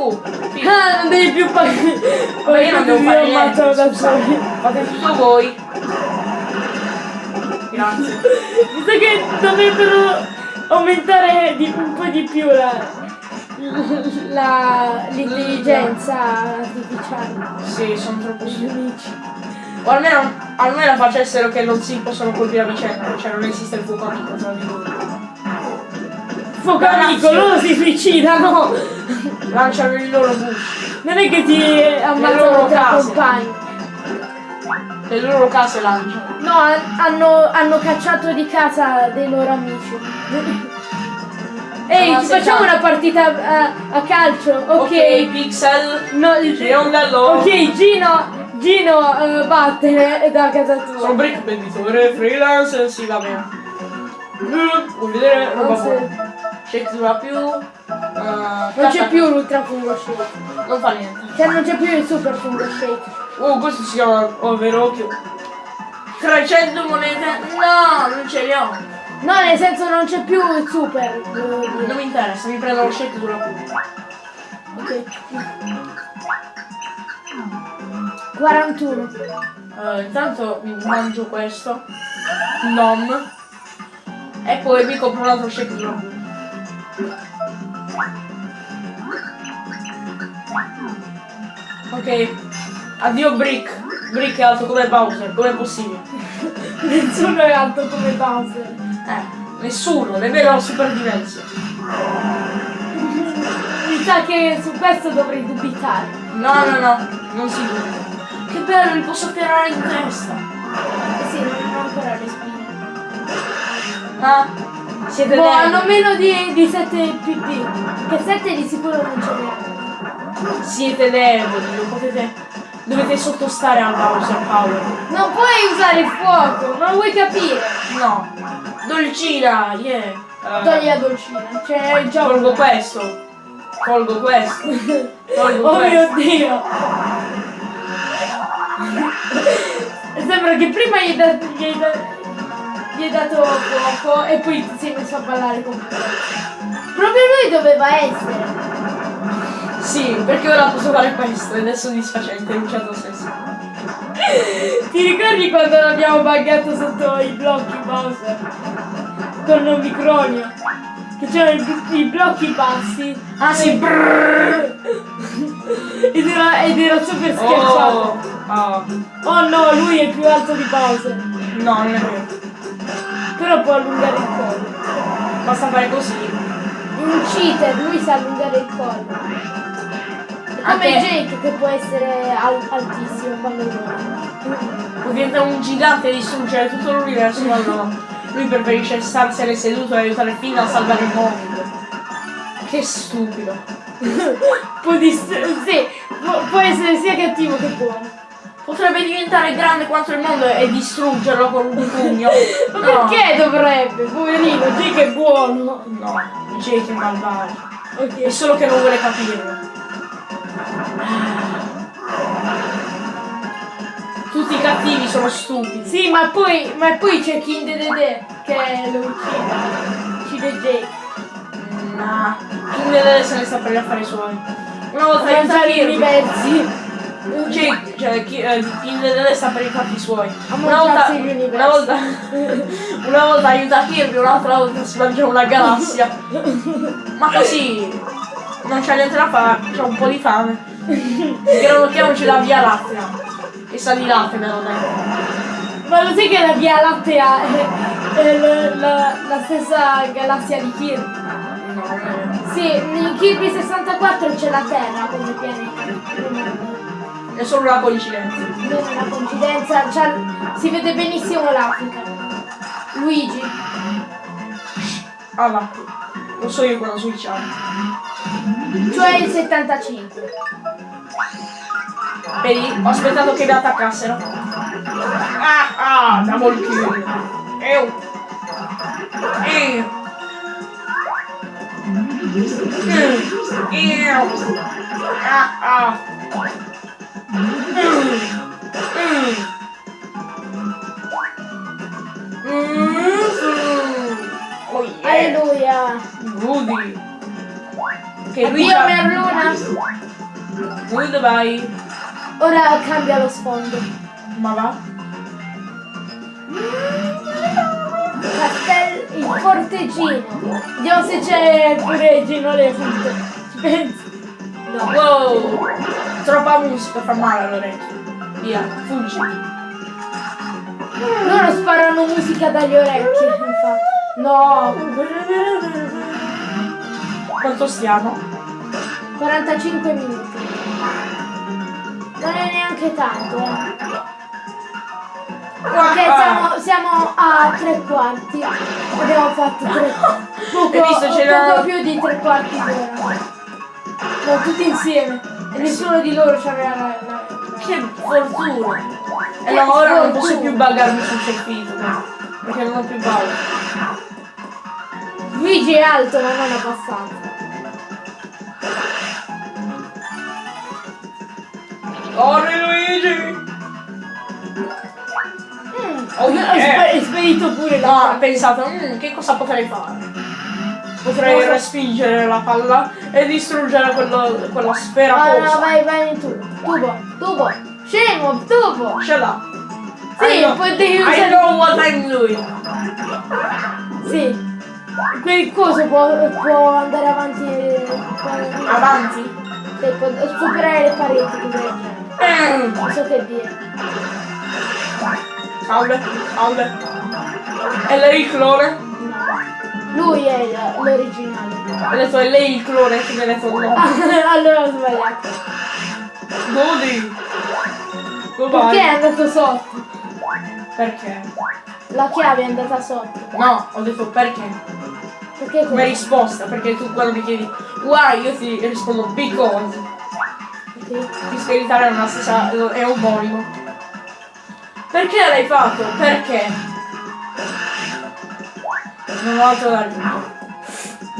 Oh, sì. Ah, non devi più pagare. Ma io non devo fare niente. da soli. Fate tutto voi. Grazie. Mi sa che dovrebbero aumentare di, un po' di più la, l'intelligenza artificiale Sì, sono troppo amici. O almeno, almeno facessero che non si possono colpire a vicenda, cioè non esiste il fuoco amico tra di loro. Amico, loro si suicidano! Lanciano il loro bush, Non è che ti loro ammazzano tra case. compagni. le loro case lanciano. No, han- hanno, hanno cacciato di casa dei loro amici. Ehi, ci facciamo fa- una partita a, a calcio? Ok. Ok, Pixel. No, Giondello. Ok, Gino, Gino eh, batte da casa tua. Sono Brick venditore, freelance, sì va bene. Mm, Vuoi vedere roba buona? Shake sulla più. eh, Non c'è più l'ultra fungo shake. Non fa niente. Cioè non c'è più il super fungo shake. Oh, questo si chiama Overocchio. 300 monete? No, non ce le ho. No, nel senso non c'è più il super. dire. Non mi interessa, mi prendo lo shake sulla più. Ok. 41. Eh, intanto mi mangio questo. Nom. E poi mi compro un altro shake sulla più. Ok. Addio Brick. Brick è alto come Bowser, com'è possibile? Nessuno è alto come Bowser. Eh, nessuno, nemmeno Super Dimension. Mi sa che su questo dovrei dubitare. No, no, no, non si dubita. Che bello, li posso tirare in testa. Eh sì, non ho ancora le spine. Ah, siete Boh, hanno meno di, di 7 PD. Che 7 di sicuro non ce n'è. Siete deboli, non potete... Dovete sottostare al Bowser Power. Non puoi usare il fuoco, non vuoi capire. No. Dolcina, yeah. Eh, Togli la dolcina. Cioè, il gioco. Colgo questo. Colgo questo. Colgo Oh questo. mio dio! Sembra che prima gli hai, dato, gli, hai dato fuoco e poi ti sei messo a ballare con Proprio lui doveva essere. Sì, perché ora posso fare questo ed è soddisfacente in un certo senso. Ti ricordi quando l'abbiamo buggato sotto i blocchi Bowser? Con Omicronio? Che c'erano i, blocchi bassi. Ah sì, brrrr. Ed era, ed era super schiacciato. Oh, oh. Oh no, lui è più alto di Bowser. No, non è vero. Però può allungare il collo. Basta fare così. Un cheater, lui sa allungare il collo. È come Jake che può essere al- altissimo quando vuole. Può diventare un gigante e distruggere tutto l'universo, ma no. Lui preferisce starsene seduto e aiutare Finn a salvare il mondo. Che stupido. Può, sì, può essere sia cattivo che buono. Potrebbe diventare grande quanto il mondo e distruggerlo con un pugno. Ma No. perché dovrebbe? Poverino, Jake è buono. No, Jake è malvagio. È Ok. solo che non vuole capirlo. Tutti i cattivi sono stupidi. Sì, ma poi, ma poi c'è King Dedede che lo uccide. Uccide Jake. Nah, King deve se ne sta per gli affari suoi. Una volta gli Kirby. universi. Jake, cioè, chi, eh, King deve sta per i fatti suoi. Una volta, una volta, una volta aiuta Kirby, un'altra volta si mangia una galassia. Ma così non c'è niente da fare, c'ho un po' di fame. Granocchiamoci la via lattea. Che sa di latte lo detto. Ma lo sai che la Via Lattea è, è la, la- la stessa galassia di Kirby? Non. Sì, in Kirby 64 c'è la Terra come pianeta. È solo una coincidenza. Non è una coincidenza, c'ha- si vede benissimo l'Africa. Luigi. Ah va. Lo so io quando switchare. Cioè il 75. Vedi? Ho aspettato che mi attaccassero. Ah ah, double kill. Ew. Ew. Ew. Ah ah. Oh yeah. Alleluia. Rudy. Che lui Addio c'ha- Merluna. Goodbye. Ora cambia lo sfondo. Ma va? Castel il forteggino. Vediamo se c'è pure Gino Leonte. Ci pensi? No. Wow! Troppa musica fa male all'orecchio. Via, fuggi. Loro sparano musica dagli orecchi, infatti. No, Quanto stiamo? 45 minuti. Non è neanche tanto, eh. Perché Ah, siamo, siamo a tre quarti. Abbiamo fatto tre. Poco, Hai visto poco più di tre quarti d'ora. No, tutti insieme. E nessuno di loro c'aveva la, la, la- Che fortuna! E no, ora non posso più buggarmi sul circuito. Perché non ho più bug. Luigi è alto ma non abbastanza. Corri Luigi! Mm. Oh, Ho yeah. spe- spedito pure No, la ho pensato, "Mm, che cosa potrei fare? Potrei respingere la palla e distruggere quello- quella sfera Ah, no, vai, vai in tubo. Tubo, tubo. Scemo, tubo. Ce l'ha. Sì, I know- poi devi I usare- know what I'm doing. Sì. Quel coso può, può andare avanti. eh, può- Avanti. sì, può superare le pareti del genere. Mm. Non so che dire. Salve, salve. E lei clone? Lui è l'originale. Detto è lei il clone che mi ha detto no. allora ho sbagliato. Godi. Perché è andato sotto? Perché? La chiave è andata sotto. No, ho detto perché. Perché Come risposta, perché tu quando mi chiedi why io ti rispondo because. Sì. Visto che in italiano è la stessa, è omonimo. Perché l'hai fatto? Perché? Non ho altro da dire.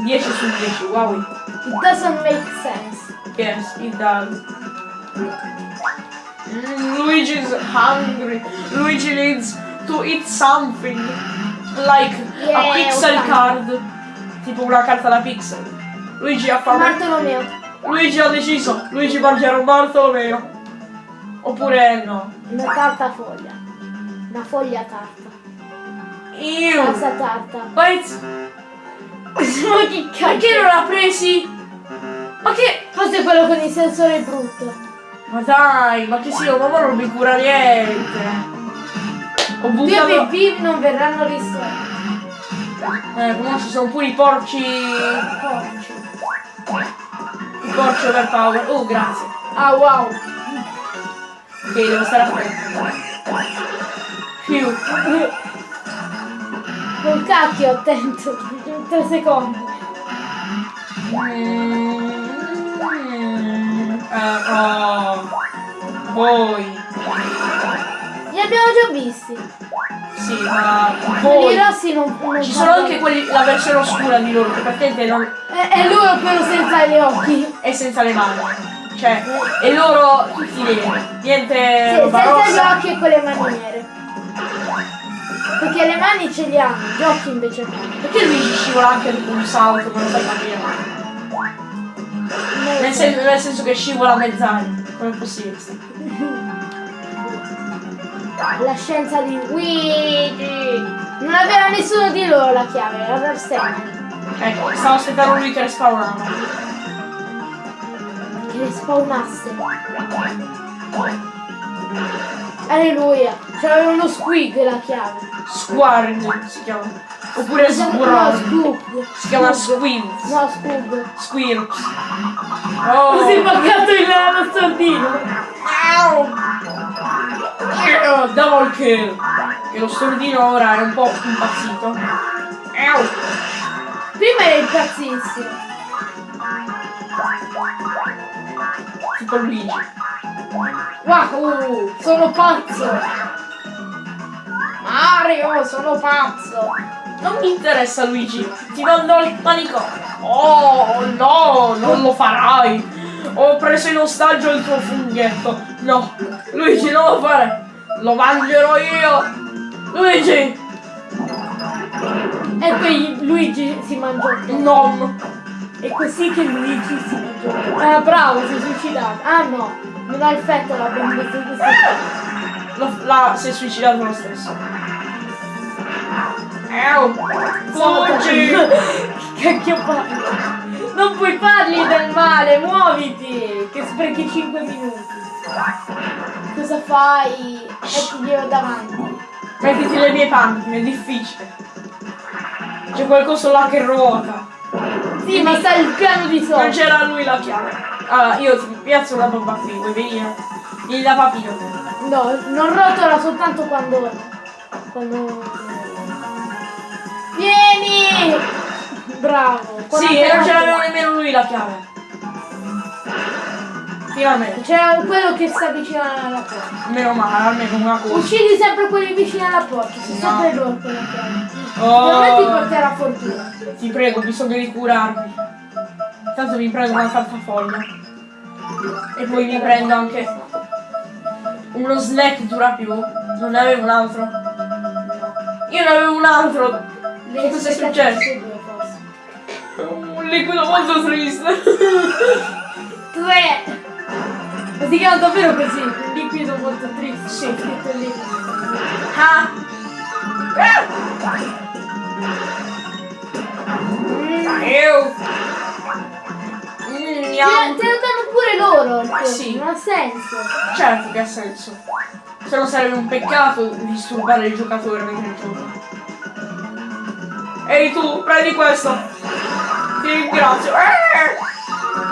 10 su 10, wow. It doesn't make sense. Yes, it does. Luigi's hungry. Luigi needs to eat something. Like a Yeah, pixel ok. card. Tipo una carta da pixel. Luigi ha fame. Bartolomeo. Luigi ha deciso. Luigi mangerà un Bartolomeo. Oppure no. Una tarta foglia. Una foglia tarta. Io. Pasta tarta. Wait. Ma che Perché non l'ha presi? Ma che. Forse quello con il sensore brutto. Ma dai, ma che sia, mamma non mi cura niente. Ho buttato. PvP non verranno risolti. Eh, comunque ci sono pure i porci. Porci. I porci overpower. Oh, grazie. Ah wow. Ok, devo stare attento. Più. Col cacchio attento. 3 secondi. Eh, oh. Voi. Li abbiamo già visti. Sì, ma voi. rossi non, non Ci sono anche quelli, la versione oscura di loro, che praticamente non, È, è lui quello senza gli occhi. è senza le mani. Cioè, e loro tutti neri. Niente Sì, senza gli occhi e con le mani nere. Perché le mani ce li hanno, gli occhi invece no. Perché Luigi scivola anche dopo un salto, non lo sai capire? Nel, sen- nel senso che scivola mezz'aria. Come è possibile? La scienza di Luigi. Non aveva nessuno di loro la chiave, era Darsen. Ecco, stavo aspettando lui che respawnava. Che le spawnasse. Alleluia. C'aveva uno squig la chiave. Squarg si chiama. Oppure Squirrel. Si chiama Squid. No. Squirps. Così Oh. mancato il lo stordino. Au! Double kill. Che lo stordino ora è un po' impazzito. Au! Prima era impazzissimo. Tipo Luigi. Wow, sono pazzo. Mario, sono pazzo. Non mi interessa Luigi, ti mando il panico. Oh no, non lo farai. Ho preso in ostaggio il tuo funghetto. No, Luigi non lo fare. Lo mangerò io. Luigi, E poi Luigi si mangiò tutto. non. E così che Luigi si mangiò tutto. Ah, bravo, si è suicidato. Ah no, non ha effetto la bellezza Lo- la, si è suicidato lo stesso. Ew, fuggi. Che cacchio fai? Non puoi fargli del male, muoviti! Che sprechi 5 minuti. Cosa fai? Mettiglielo davanti. Mettiti le mie panni, è difficile. C'è qualcosa là che ruota. Sì, ma sta il piano di Non sopra. c'era lui la chiave. Allora, io ti piazzo una bomba qui, vuoi venire? Vieni da papino. No, non rotola soltanto quando. quando. Vieni! Bravo. Sì, e non ce l'aveva nemmeno lui la chiave. Finalmente. C'era quello che sta vicino alla porta. Meno male, almeno una cosa. Uccidi sempre quelli vicini alla porta, sono No. sempre loro con la chiave. Non ti Oh, porterà fortuna. ti prego, ho bisogno di curarmi. Tanto mi prendo una farfaglia. E poi mi prendo anche uno snack dura più. Non ne avevo un altro. Io ne avevo un altro. Le Cosa è successo? Un liquido molto triste. Tre! Ma si chiama davvero così? Un liquido molto triste. Sì. Scritto lì. Ah! Io! Mm, Te, miau. te lo danno pure loro, Ma coso, sì. non ha senso. Certo che ha senso. Se no sarebbe un peccato disturbare il giocatore mentre gioca. Ehi tu, prendi questo! Ti ringrazio. Eh!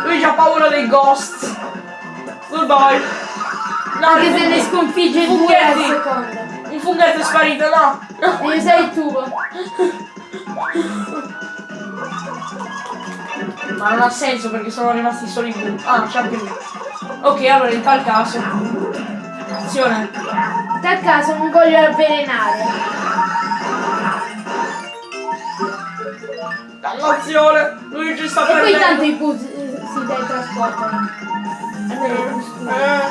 Lui ha paura dei ghost. Goodbye. No, Anche se ne sconfigge due al secondo. Un funghetto è sparito, no! no. Devi usare il tubo. Ma non ha senso perché sono rimasti soli due. Ah, c'è anche lui. Ok, allora in tal caso. Attenzione. In tal caso non voglio avvelenare. Dannazione! Luigi sta E poi perdendo. tanto i bus eh, si teletrasportano. I scuri. Eh.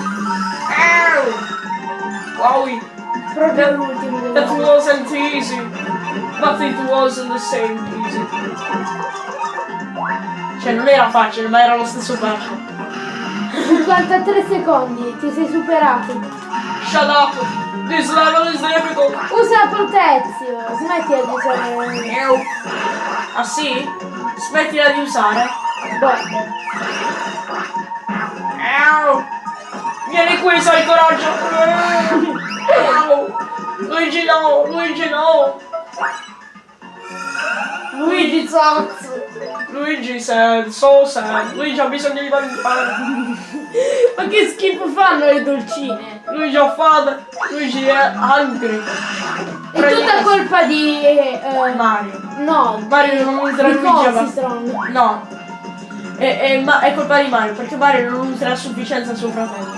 Ew. Wow, Proprio l'ultimo that dell'anno. wasn't easy. But it wasn't the same easy. Cioè non era facile, ma era lo stesso facile. 53 secondi, ti sei superato. Shut up! This level is difficult! Usa la protezione, smettila di usare. Ah sì? Smettila di usare. Boh. Vieni qui, sai coraggio! Ew. Luigi no! Luigi no! Luigi Zozzo. Luigi sad, so sad. Luigi ha bisogno di valutare. Ma che schifo fanno le dolcine? Luigi ha fame. Luigi è hungry. È tutta colpa di. eh, Mario. no, Mario non di Luigi. No. È, è, ma- è colpa di Mario, perché Mario non userà a sufficienza suo fratello.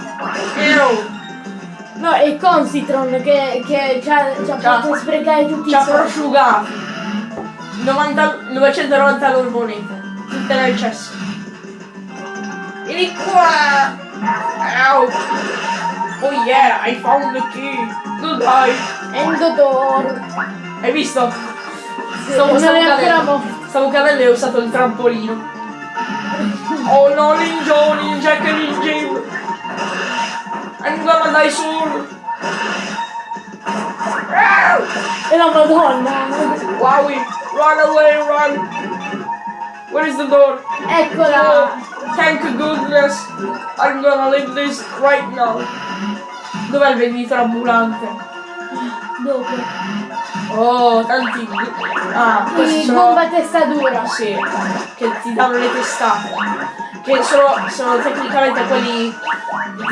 Ew. No, è Consitron che, che ci ha, ci ha Ci ha- fatto sprecare tutti Ci i ha soldi. prosciugato. 90, 990 loro monete. Tutte nel cesso. Vieni qua! Ow! Oh yeah, I found the key. Goodbye. Endodor. Hai visto? Sì, Stavo- stavo cadendo. Stavo cadendo e ho usato il trampolino. Oh no, Ninja, Ninja che Ninja. I'm gonna die soon. E la madonna. Wowie, run away, run. Where is the door? Eccola. Oh, thank goodness. I'm gonna leave this right now. Dov'è il venditore ambulante? Dopo. Oh, tanti... Ah, questi sono... bomba testadura. Sì, che ti danno le testate. Che sono, sono tecnicamente quelli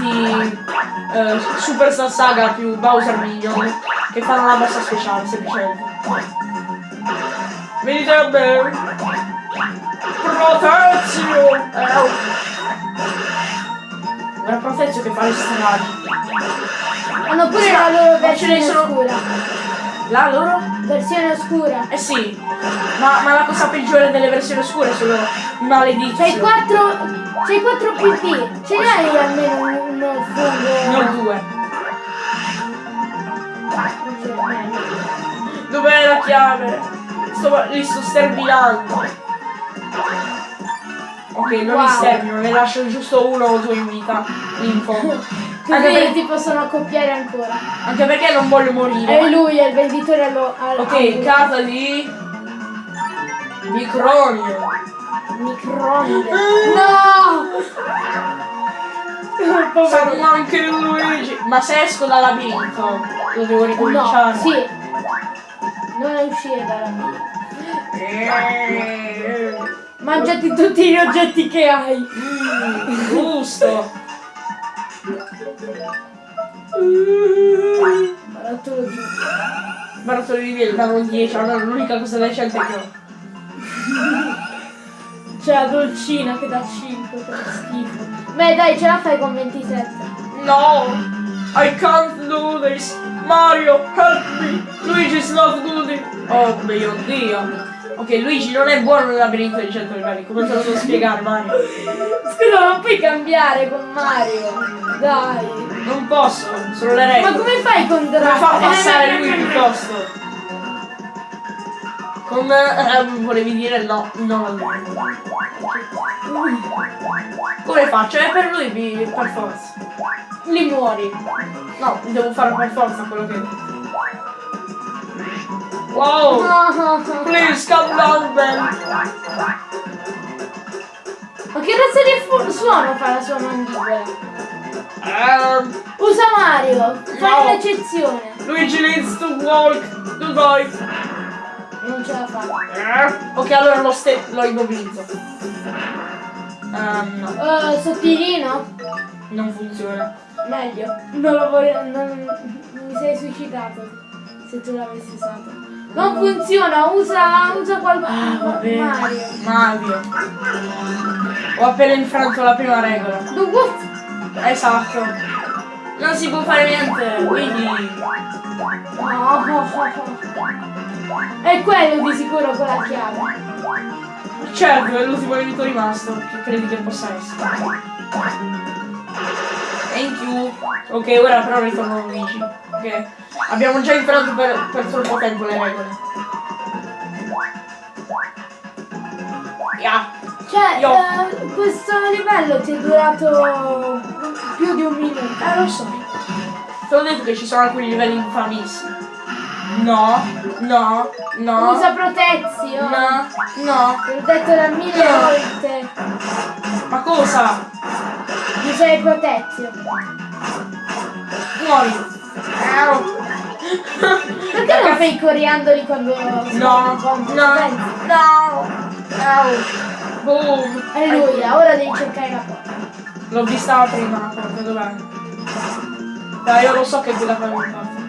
di eh, Super Star Saga più Bowser Minion che fanno la mossa speciale semplicemente. Venite a me! Protezio! Eh, Guarda Protezio che fa le stragi. Hanno pure la loro Ma ce ne versione sono- oscura. La loro? Versione oscura. Eh sì, ma, ma la cosa peggiore delle versioni oscure sono i maleditti. C'hai 4. C'hai 4 PP. Ce n'hai almeno un, uno fungo. Non due. Dov'è la chiave? Sto, li sto sterminando. Ok, non Wow. stermino, ne lascio giusto uno o due in vita. Lì in fondo. Anche, Così per- ti possono accoppiare ancora. anche perché non voglio E morire. lui è il venditore allo. al- Ok, al- casa di... Micronio. Microonde. No! Sanno anche Luigi. Ma se esco dal labirinto, lo devo No, ricominciare. sì. Non uscire dalla vita. Eh, Mangiati tutti gli oggetti che hai. mm, Giusto. Barattolo di. Barattoli di miele danno 10, allora l'unica cosa decente che ho. C'è la dolcina che dà 5, che schifo. Beh dai, ce la fai con 27. No! I can't do this! Mario, help me! Luigi's not good. Oh mio dio! Ok, Luigi non è buono nel labirinto di 100 livelli, come te lo devo spiegare Mario? Scusa, non puoi cambiare con Mario. Dai. Non posso, sono le Ma regole. come fai con Come Draco? fa a passare lui piuttosto? Con... eh, volevi dire no, non a lui. Come faccio? È per lui per forza. Li muori. No, devo fare per forza quello che... Wow! Please come down Ben! Ma che razza di suono fa la sua mandibola? Um, Usa Mario, fai No. un'eccezione. Luigi needs to walk. Goodbye. Non ce la fa. Ok, allora lo, lo immobilizzo. Ehm, no, Uh, sottilino? non funziona. Meglio. Non lo vorrei. Non, mi sei suicidato. Se tu l'avessi usato. Non funziona, usa. usa qualcosa. Ah, bene. Mario. Mario. Ho appena infranto la prima regola. Esatto. Non si può fare niente, quindi... No. È quello di sicuro con la chiave. Certo, è l'ultimo nemico rimasto. Che credi che possa essere? Thank you. Ok, ora però ritorno Luigi. Ok. Abbiamo già infranto per, per troppo tempo le regole. Yeah. Cioè, Io- eh, questo livello ti è durato più di un minuto. Eh, lo so. Te l'ho detto che ci sono alcuni livelli infamissimi. No, no, no. Usa protezio. No, no. L'ho detto da mille No. volte. Ma cosa? Usa il protezio. Muori. Au. Perché non fai i coriandoli quando... No, quando no, no. Au. Boom. Alleluia, ora devi cercare la porta. L'ho vista prima la porta, dov'è? Dai, io lo so che quella fa mi parte.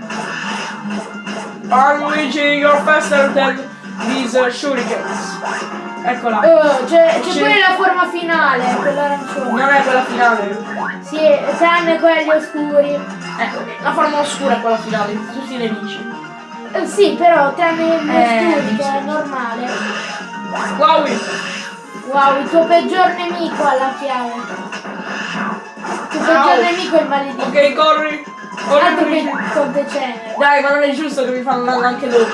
Oh Luigi, you're faster than these uh, shurikens. Eccola. Oh, c'è pure la forma finale, quella arancione. Non è quella finale. Sì, tranne quelli oscuri. Ecco, la forma oscura è quella finale, tutti i nemici. Eh, sì, però tranne gli Eh, oscuri, che è normale. Wow! Wow, il tuo peggior nemico ha la chiave. Il tuo peggior Au. nemico è il maledetto. Ok, corri! Corri Altro che. Dai, ma non è giusto che mi fanno male anche dopo.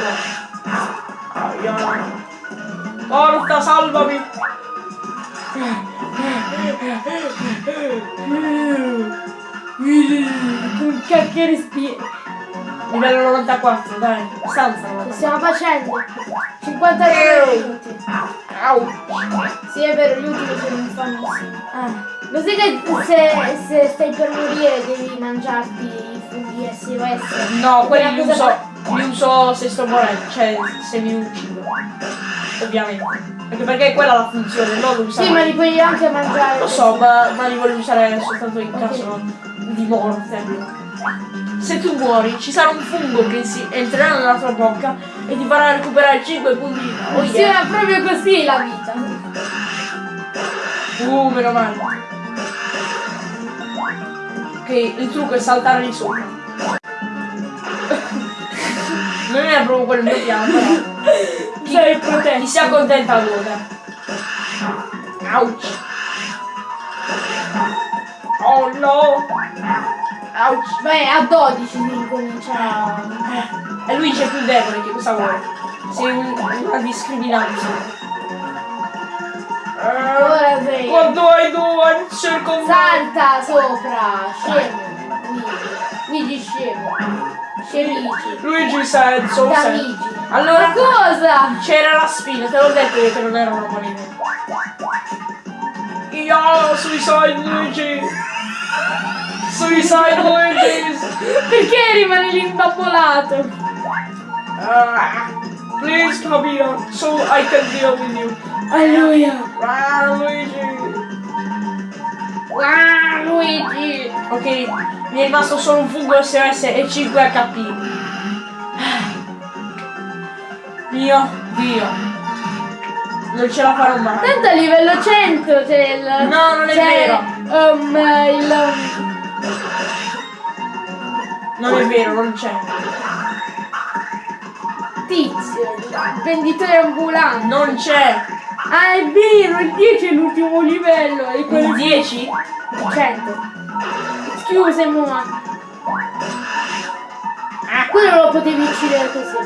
Aia. Porta, salvami! Con cacchio respiri. Livello 94, dai, stanza Lo 94. stiamo facendo. 59 minuti. Au! Sì, è vero, gli ultimi sono infamissimi. Ah. Lo sai che se, se stai per morire devi mangiarti i funghi SOS? No, quelli li uso, li uso se sto morendo, cioè se mi uccido. Ovviamente. Anche perché è quella la funzione, non usare. Sì, ma li puoi anche mangiare. Lo so, ma, ma li voglio usare soltanto in caso di morte. Se tu muori, ci sarà un fungo che si entrerà nella tua bocca e ti farà recuperare 5 punti. Oh yeah. Funziona proprio così la vita. Uh, meno male. Ok, il trucco è saltare di sopra. Non è proprio quello il mio piano, però. Chi, Sei protetto. chi si accontenta allora. Ouch. Oh no. Ouch. Beh, a 12 si incomincia. E lui c'è più debole, che cosa vuole? Sei un, una discriminante. Eh, Ora sei. what do I do? I'm circle Salta sopra, scemo. Luigi scemo. Scemici. Luigi said so sad. Damigi. Allora Ma cosa? c'era la spina, te l'ho detto io che non era una buona idea. Io suicide Luigi! Suicide Luigi! Perché rimani lì imbabbolato? Ah, please come here so I can deal with you. Alleluia. Ah, Luigi! Ah, Luigi. Ok, mi è rimasto solo un fungo SOS e 5 HP. Mio Dio. Non ce la farò mai. Tanto a livello 100 c'è il... No, non è c'è, vero. um, il... Non è vero, non c'è. tizio, il venditore ambulante. Non c'è. Ah, è vero, il 10 è l'ultimo livello. E quello Il 10? 100. Scusa, mamma. Quello lo potevi uccidere così.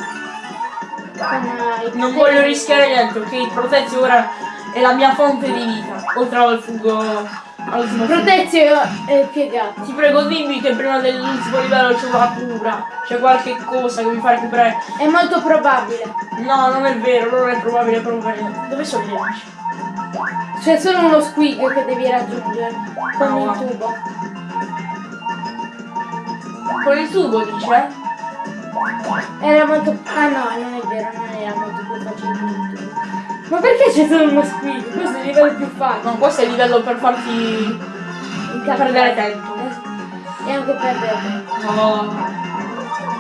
Non voglio rischiare niente, ok? Protezio ora è la mia fonte di vita. Oltre al fungo. Protezio è piegato. Ti prego dimmi che prima dell'ultimo livello c'è una cura. C'è qualche cosa che mi fa recuperare. È molto probabile. No, non è vero, non è probabile proprio niente. Dove sono gli amici? C'è solo uno squig che devi raggiungere con No. il tubo. Con il tubo dice? Era molto. Ah no, non è vero, non era molto più facile il tubo. Ma perché c'è solo uno squig? Questo è il livello più facile. No, questo è il livello per farti perdere tempo. Eh, E anche perdere tempo. No.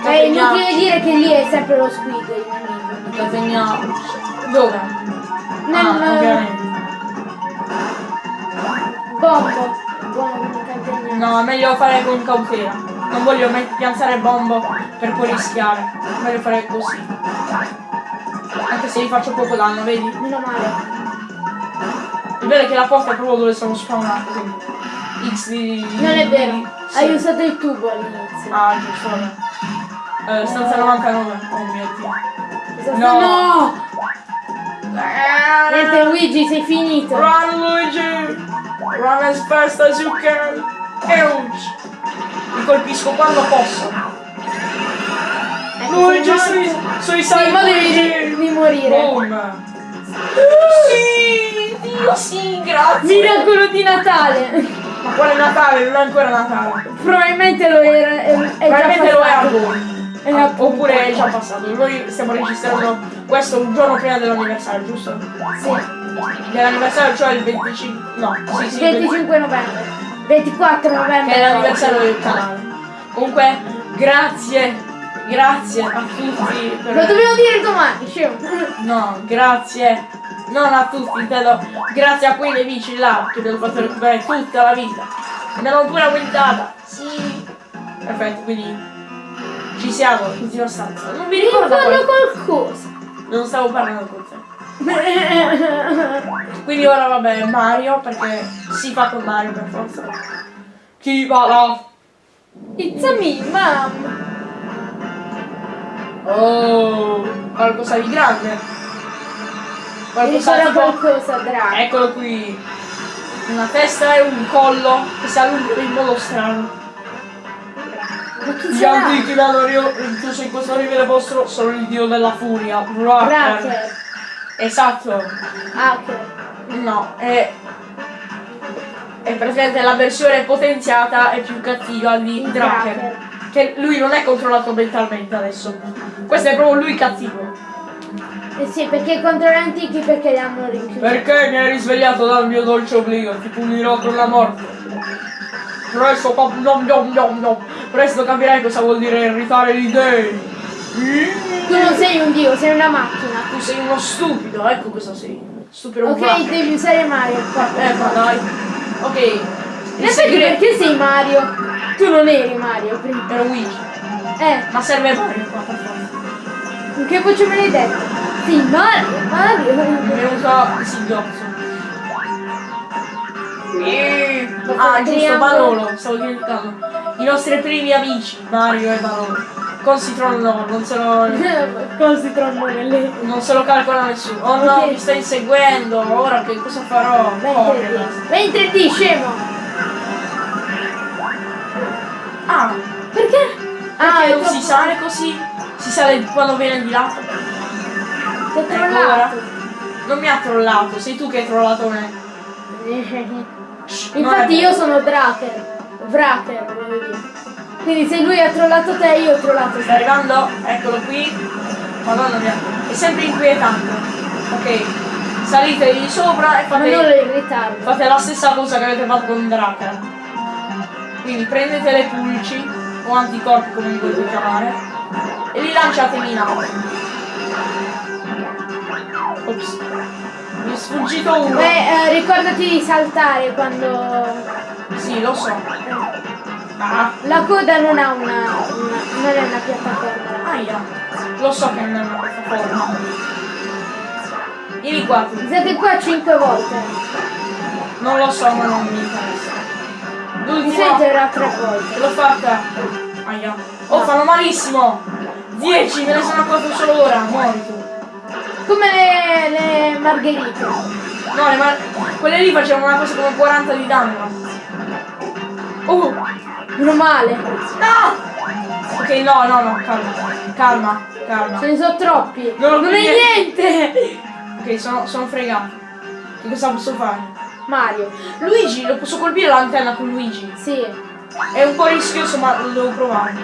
È inutile dire che lì è sempre lo squig il nemico. Cateniamo. Dove? Nel Ah, ovviamente. bombo. Buono. No, è meglio fare con cautela. Non voglio met- piantare bombo per poi rischiare. Meglio fare così. Anche se gli faccio poco danno, vedi? Meno male. Il bello è che la porta è proprio dove sono spawnato. quindi X di. Non è vero. Sì. Hai usato il tubo all'inizio. Ah, giusto, vabbè. Eh, stanza 99. Oh mio dio. No. No! Niente Luigi, sei finito. Run Luigi! Run as fast as you can! Ouch! Ti colpisco quando posso. Ecco, Luigi, sei sui, morto. sui Sì, ma devi di morire. Boom! Sì! Dio sì, grazie! Miracolo di Natale. Ma quale Natale? Non è ancora Natale. Probabilmente lo era. È, è Probabilmente lo è a passato. voi. È a- Oppure è già passato. Noi stiamo registrando questo un giorno prima dell'anniversario, giusto? Sì. Dell'anniversario, cioè il 25. No, sì, sì. il 25 novembre. 24 novembre. che è l'anniversario del canale. Comunque, grazie, grazie a tutti per... Lo dobbiamo dire domani, scemo. No, grazie, non a tutti, intendo, grazie a quei nemici là che mi hanno fatto recuperare tutta la vita. Mi hanno pure aumentata. Sì. Perfetto, quindi ci siamo, l'ultima stanza. Non mi ricordo Ricordo qual- qualcosa. Non stavo parlando con te. Quindi ora vabbè, Mario, perché si fa con Mario per forza. Chi va là? It's a me, mom. Oh, qualcosa di grande. Qualcosa tipo... qualcosa, Drago. Eccolo qui. Una testa e un collo che si allungano in modo strano. Gli antichi mi hanno rinchiuso in questo rivele vostro sono il dio della furia, Raker. Esatto. Ah, ok. No, è... È praticamente la versione potenziata e più cattiva di Il Draker. Draker. Che lui non è controllato mentalmente adesso. Questo è proprio lui cattivo. Eh sì, perché contro gli antichi perché li hanno rinchiusi. Perché mi hai risvegliato dal mio dolce obbligo? Ti punirò con la morte. Presto, pap- nom, nom, nom, nom. Presto capirai cosa vuol dire irritare gli dei. Tu non sei un dio, sei una macchina. Tu sei uno stupido, ecco cosa sei. Stupido Ok, black. devi usare Mario qua. Eh, ma dai. Ok. In effetti perché sei Mario? Tu non eri Mario prima. era Luigi. Eh, Ma serve Mario qua, per forza. che voce me l'hai detto? Sì, Mario, Mario. venuto il singhiozzo. Ah, giusto. Balolo, stavo dimenticando. I nostri primi amici, Mario e Balolo. Con Citron no, non se lo, Cosa si trovano nelle... non se lo calcola nessuno. Oh no, Ok. mi sta inseguendo, ora che cosa farò? Vai in 3D, scemo. Ah, Perché? ah, è non si sale così? Si sale quando viene di là? Ti ho Ecco trollato. ora. Non mi ha trollato, sei tu che hai trollato me. Infatti io sono Draker. Vraker, volevo dire. Quindi se lui ha trollato te, io ho trollato Sta te. arrivando, eccolo qui. Madonna mia, è sempre inquietante. Ok, salite di sopra e Ma non fate, in ritardo. fate la stessa cosa che avete fatto con Draker. Quindi prendete le pulci o anticorpi come li volete chiamare e li lanciatemi in alto. Ops. Mi è sfuggito uno. Beh, eh, ricordati di saltare quando... Sì, lo so. Ah, La coda non ha una... una non è una piattaforma. aia. Lo so che non è una piattaforma. Vieni qua. Siete qua 5 volte. Non lo so, ma non mi interessa. L'ultima. sentirà tre volte. L'ho fatta. Aia. Oh, fanno malissimo. 10, me ne sono accorto solo ora. Muori tu. Come le, le margherite. No, le mar- quelle lì facevano una cosa come 40 di danno. Oh, Meno male. no! Ok, no, no, no, calma. Calma, calma. Ce ne sono troppi. Non non è niente. Ok, sono, sono fregato. Che cosa posso fare? Mario. Luigi, lo posso colpire l'antenna con Luigi. Sì. È un po' rischioso, ma lo devo provare.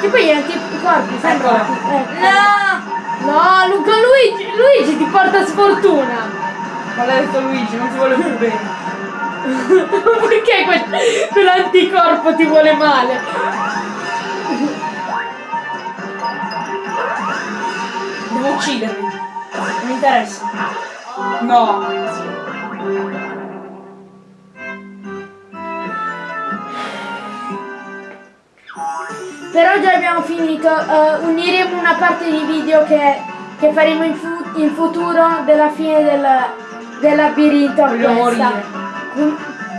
Che poi gli anticorpi sembra. Eccola. Eh. No! No, Luca Luigi, Luigi ti porta sfortuna. Maledetto Luigi, non ti vuole più bene. Perché quel, quell'anticorpo ti vuole male? Devo ucciderli. Non mi interessa. No. Per oggi abbiamo finito. eh, uniremo una parte di video che, che faremo in, fu- in futuro della fine del, del labirinto a Voglio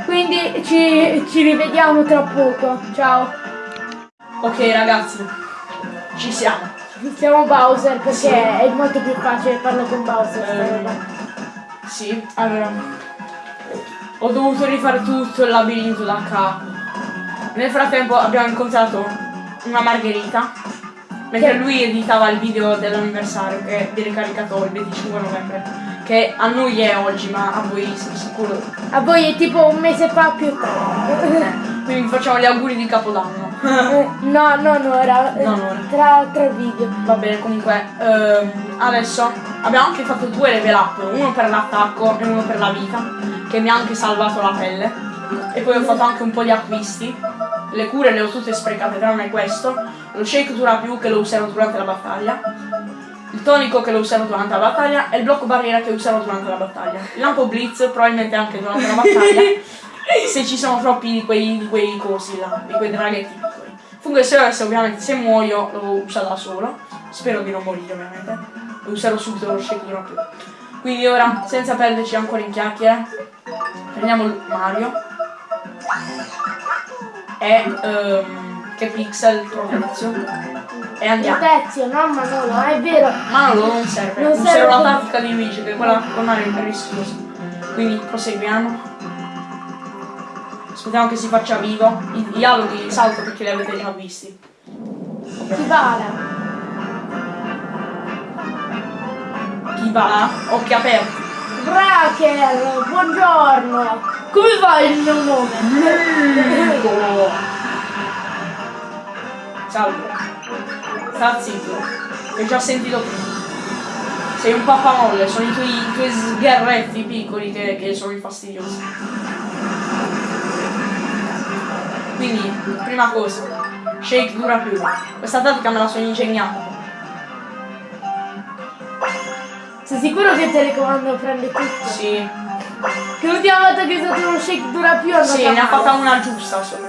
Quindi ci, ci rivediamo tra poco. Ciao. Ok ragazzi, ci siamo. Siamo Bowser perché Sì. è molto più facile farlo con Bowser. Eh. Sì, allora. Ho dovuto rifare tutto il labirinto da capo. Nel frattempo abbiamo incontrato una Margherita. Mentre Che- lui editava il video dell'anniversario che viene caricato il 25 novembre. Che a noi è oggi, ma a voi sono sicuro. A voi è tipo un mese fa più tardi. Quindi facciamo gli auguri di Capodanno. Eh, no, non ora. Non ora. Tra, tra video. Va bene, comunque, ehm, adesso abbiamo anche fatto due level up, uno per l'attacco e uno per la vita, che mi ha anche salvato la pelle. E poi ho fatto anche un po' di acquisti. Le cure le ho tutte sprecate, tranne questo. Lo shake dura più che lo userò durante la battaglia. Il tonico che lo userò durante la battaglia e il blocco barriera che userò durante la battaglia. Il lampo blitz probabilmente anche durante la battaglia. se ci sono troppi di quei, di quei cosi là, di quei draghetti piccoli. Fungo SOS ovviamente se muoio lo usa da solo. Spero di non morire ovviamente. Lo userò subito lo di più. Quindi ora, senza perderci ancora in chiacchiere, prendiamo il Mario. E ehm, che pixel Protezio. E andiamo. Protezio, no Manolo, è vero. Manolo non serve, Non userò serve. la tattica di Luigi, che è quella con Mario è rischiosa. Quindi proseguiamo. Aspettiamo che si faccia vivo. I dialoghi salto perché li avete già visti. Chi vale? Chi va? Occhi aperti. Raquel, buongiorno. Come va il mio nome? Salve. Sta zitto. Ti ho già sentito prima. Sei un pappamolle, sono i tuoi, i tuoi sgherretti piccoli che, che sono i fastidiosi. Quindi, prima cosa, shake dura più. Questa tattica me la sono ingegnata. Sei sicuro che il telecomando prende tutto? Sì, Che l'ultima volta che è stato uno shake dura più è sì, ne ha fatta una giusta solo.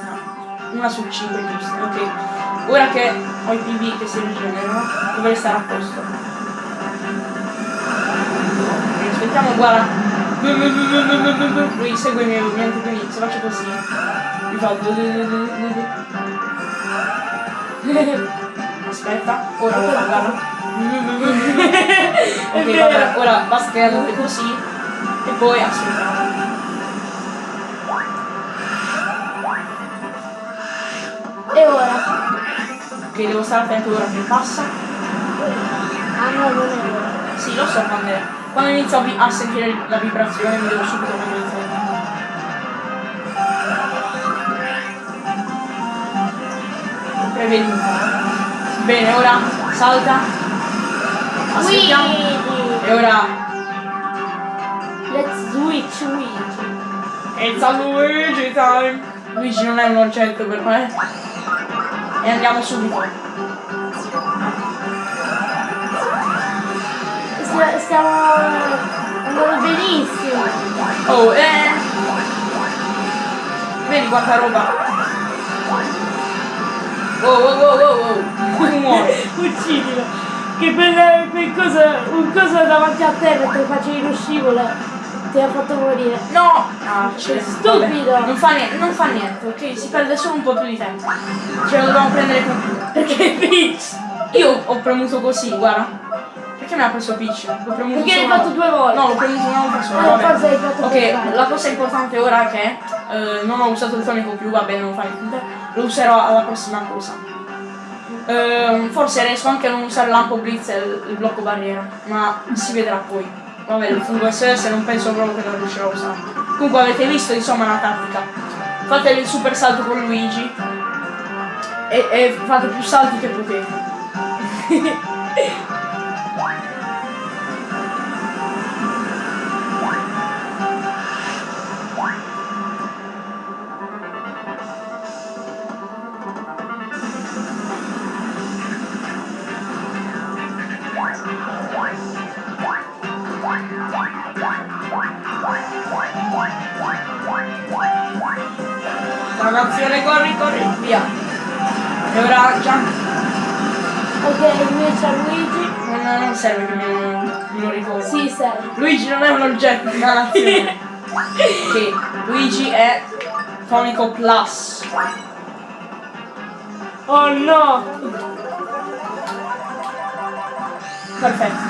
Una su cinque giuste, ok. Ora che ho i PV che si rigenerano, dovrei stare a posto. Aspettiamo, guarda. Lui segue i miei movimenti, quindi se faccio così, mi fa. Aspetta, ora ora, guarda. ok, vabbè, ora basta che andate così e poi aspettiamo. E ora? Ok, devo stare attento ora che passa. Ah no, non è ora. Sì, lo so quando è. Quando inizio a, sentire la vibrazione mi devo subito mettere Prevenuto. Bene, ora salta. Aspettiamo. E ora. Let's switch Luigi. It's a Luigi time! Luigi non è un oggetto per me. E andiamo subito. st- stiamo andando benissimo. Oh, eh! Vedi quanta roba! Wow, wow, wow, wow, wow! Muore! Uccidilo. Che quel, quel cosa, un coso davanti a te mentre facevi lo scivolo ti ha fatto morire. No! Ah, c'è Stupido. vabbè, Non fa niente, non fa niente, ok? Si perde solo un po' più di tempo. Ce lo dobbiamo prendere con Perché Peach? Io ho premuto così, guarda. Perché mi ha preso Peach? Perché l'hai fatto due volte. No, l'ho premuto una volta sola. Eh, fatto per Ok, la cosa importante ora è che eh, non ho usato il tonico più, va bene, non fa niente. Lo userò alla prossima cosa. Ehm, forse riesco anche a non usare l'ampo blitz e il blocco barriera, ma si vedrà poi. Vabbè, il fungo SS non penso proprio che non riuscirò a usare. Comunque avete visto insomma la tattica. Fate il super salto con Luigi e, e fate più salti che potete. Dannazione, corri, corri, via. E ora jump. Ok, invece a Luigi. Non, non serve che me lo, ricordi. Sì, serve. Luigi non è un oggetto di dannazione. ok, Luigi è tonico plus. Oh no! Perfetto.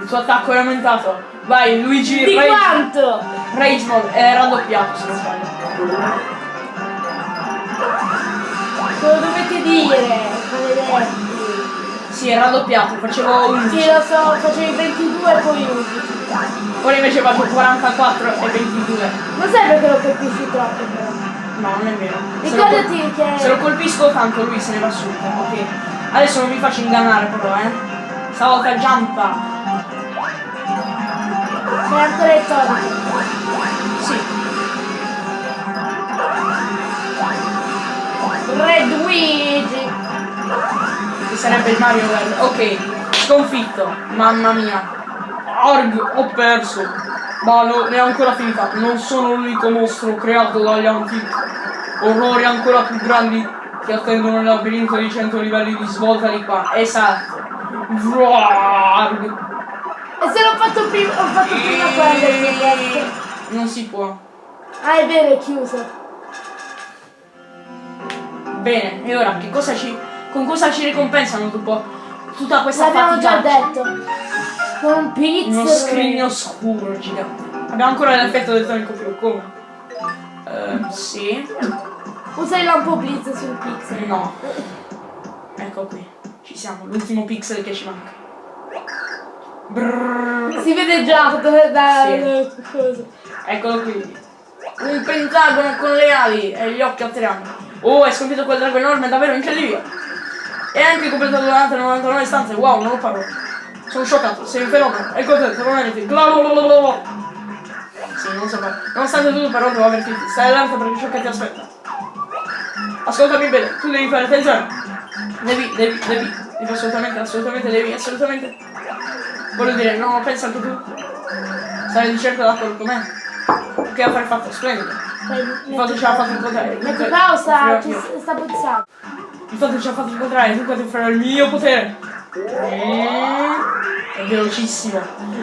Il tuo attacco è aumentato. Vai, Luigi Di Rage, quanto? Rage Mode è raddoppiato se non sbaglio. Lo dovete dire. Sì, è raddoppiato, facevo 11. Sì, lo so, facevi 22 e poi 11. Ora invece faccio 44 e 22. Non serve che lo colpisci troppo però. No, non è vero. Se Ricordati che... se lo colpisco tanto lui se ne va subito, ok. Adesso non mi faccio ingannare però, eh. Stavolta jumpa. C'è ancora il tonico. Sì. Red Luigi! Che sarebbe il Mario World. Ok, sconfitto. Mamma mia. Arg, ho perso. Ma non è ancora finita. Non sono l'unico mostro creato dagli antichi. Orrori ancora più grandi che attendono nel labirinto di 100 livelli di svolta di qua. Esatto. Vrarg. E se l'ho fatto prima, ho fatto prima mio pezzo. Non si può. Ah, è vero, è chiuso. Bene, e ora che cosa ci. con cosa ci ricompensano dopo tutta questa L'abbiamo già detto. Con pizza. Uno scrigno scuro gigante. Abbiamo ancora l'effetto del tonico più, come? Ehm, sì. Usa il lampo blitz sul pixel. No. Ecco qui. Ci siamo, l'ultimo pixel che ci manca. Brrr. Si vede già da, da Sì. cosa. Eccolo qui. Un pentagono con le ali e gli occhi a triangolo. Oh, hai sconfitto quel drago enorme, davvero incredibile. E anche completato durante 99 stanze. Wow, non ho parole. Sono scioccato, sei un fenomeno. E contento, non. Blablabla. Sì, non so fare. Nonostante tutto però devo avvertirti. Stai allerta perché ciò che ti aspetta. Ascoltami bene, tu devi fare attenzione. Devi, devi, devi, devi assolutamente, assolutamente, devi, assolutamente. Voglio dire, no, pensa anche tu. Sarai di certo d'accordo con me. Che affare fatto, splendido. Il fatto ce l'ha fatto incontrare. Metti dunque pausa, sta pensando. Il fatto ce l'ha fatto incontrare, dunque ti offrirò il mio potere. È velocissimo.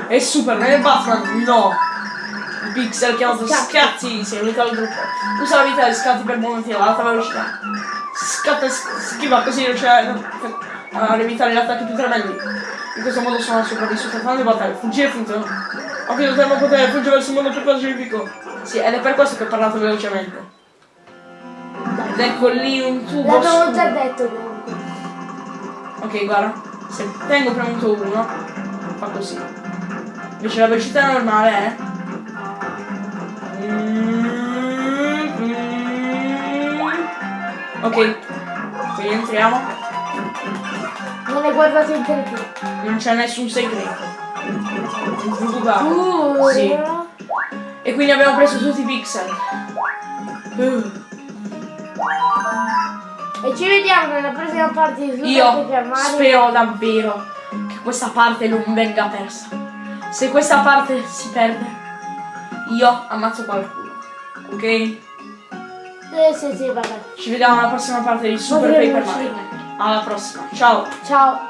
È super, non è Batman, no. Il pixel chiamato Scatti. è unito al gruppo. Usa la vita di scatti per momenti ad alta velocità. Scatta e schiva così riuscirà a evitare gli attacchi più tremendi. In questo modo sono sopravvissuto a tante battaglie. Fuggire funziona. Ho finito il mio potere, fugge verso il mondo più pacifico. Sì, ed è per questo che ho parlato velocemente. Ed ecco lì un tubo L'abbiamo già detto comunque. Ok, guarda, se tengo premuto 1, fa così. Invece la velocità normale è... Ok, quindi entriamo, Non guardato in televisione. non c'è nessun segreto. Uh, Sì. E quindi abbiamo preso tutti i pixel. Uh, E ci vediamo nella prossima parte di Super Io Paper Mario. spero davvero che questa parte non venga persa. Se questa parte si perde, io ammazzo qualcuno. Ok? Sì, sì, sì, vabbè. Ci vediamo alla prossima parte di Super Paper Mario. Alla prossima, ciao! Ciao.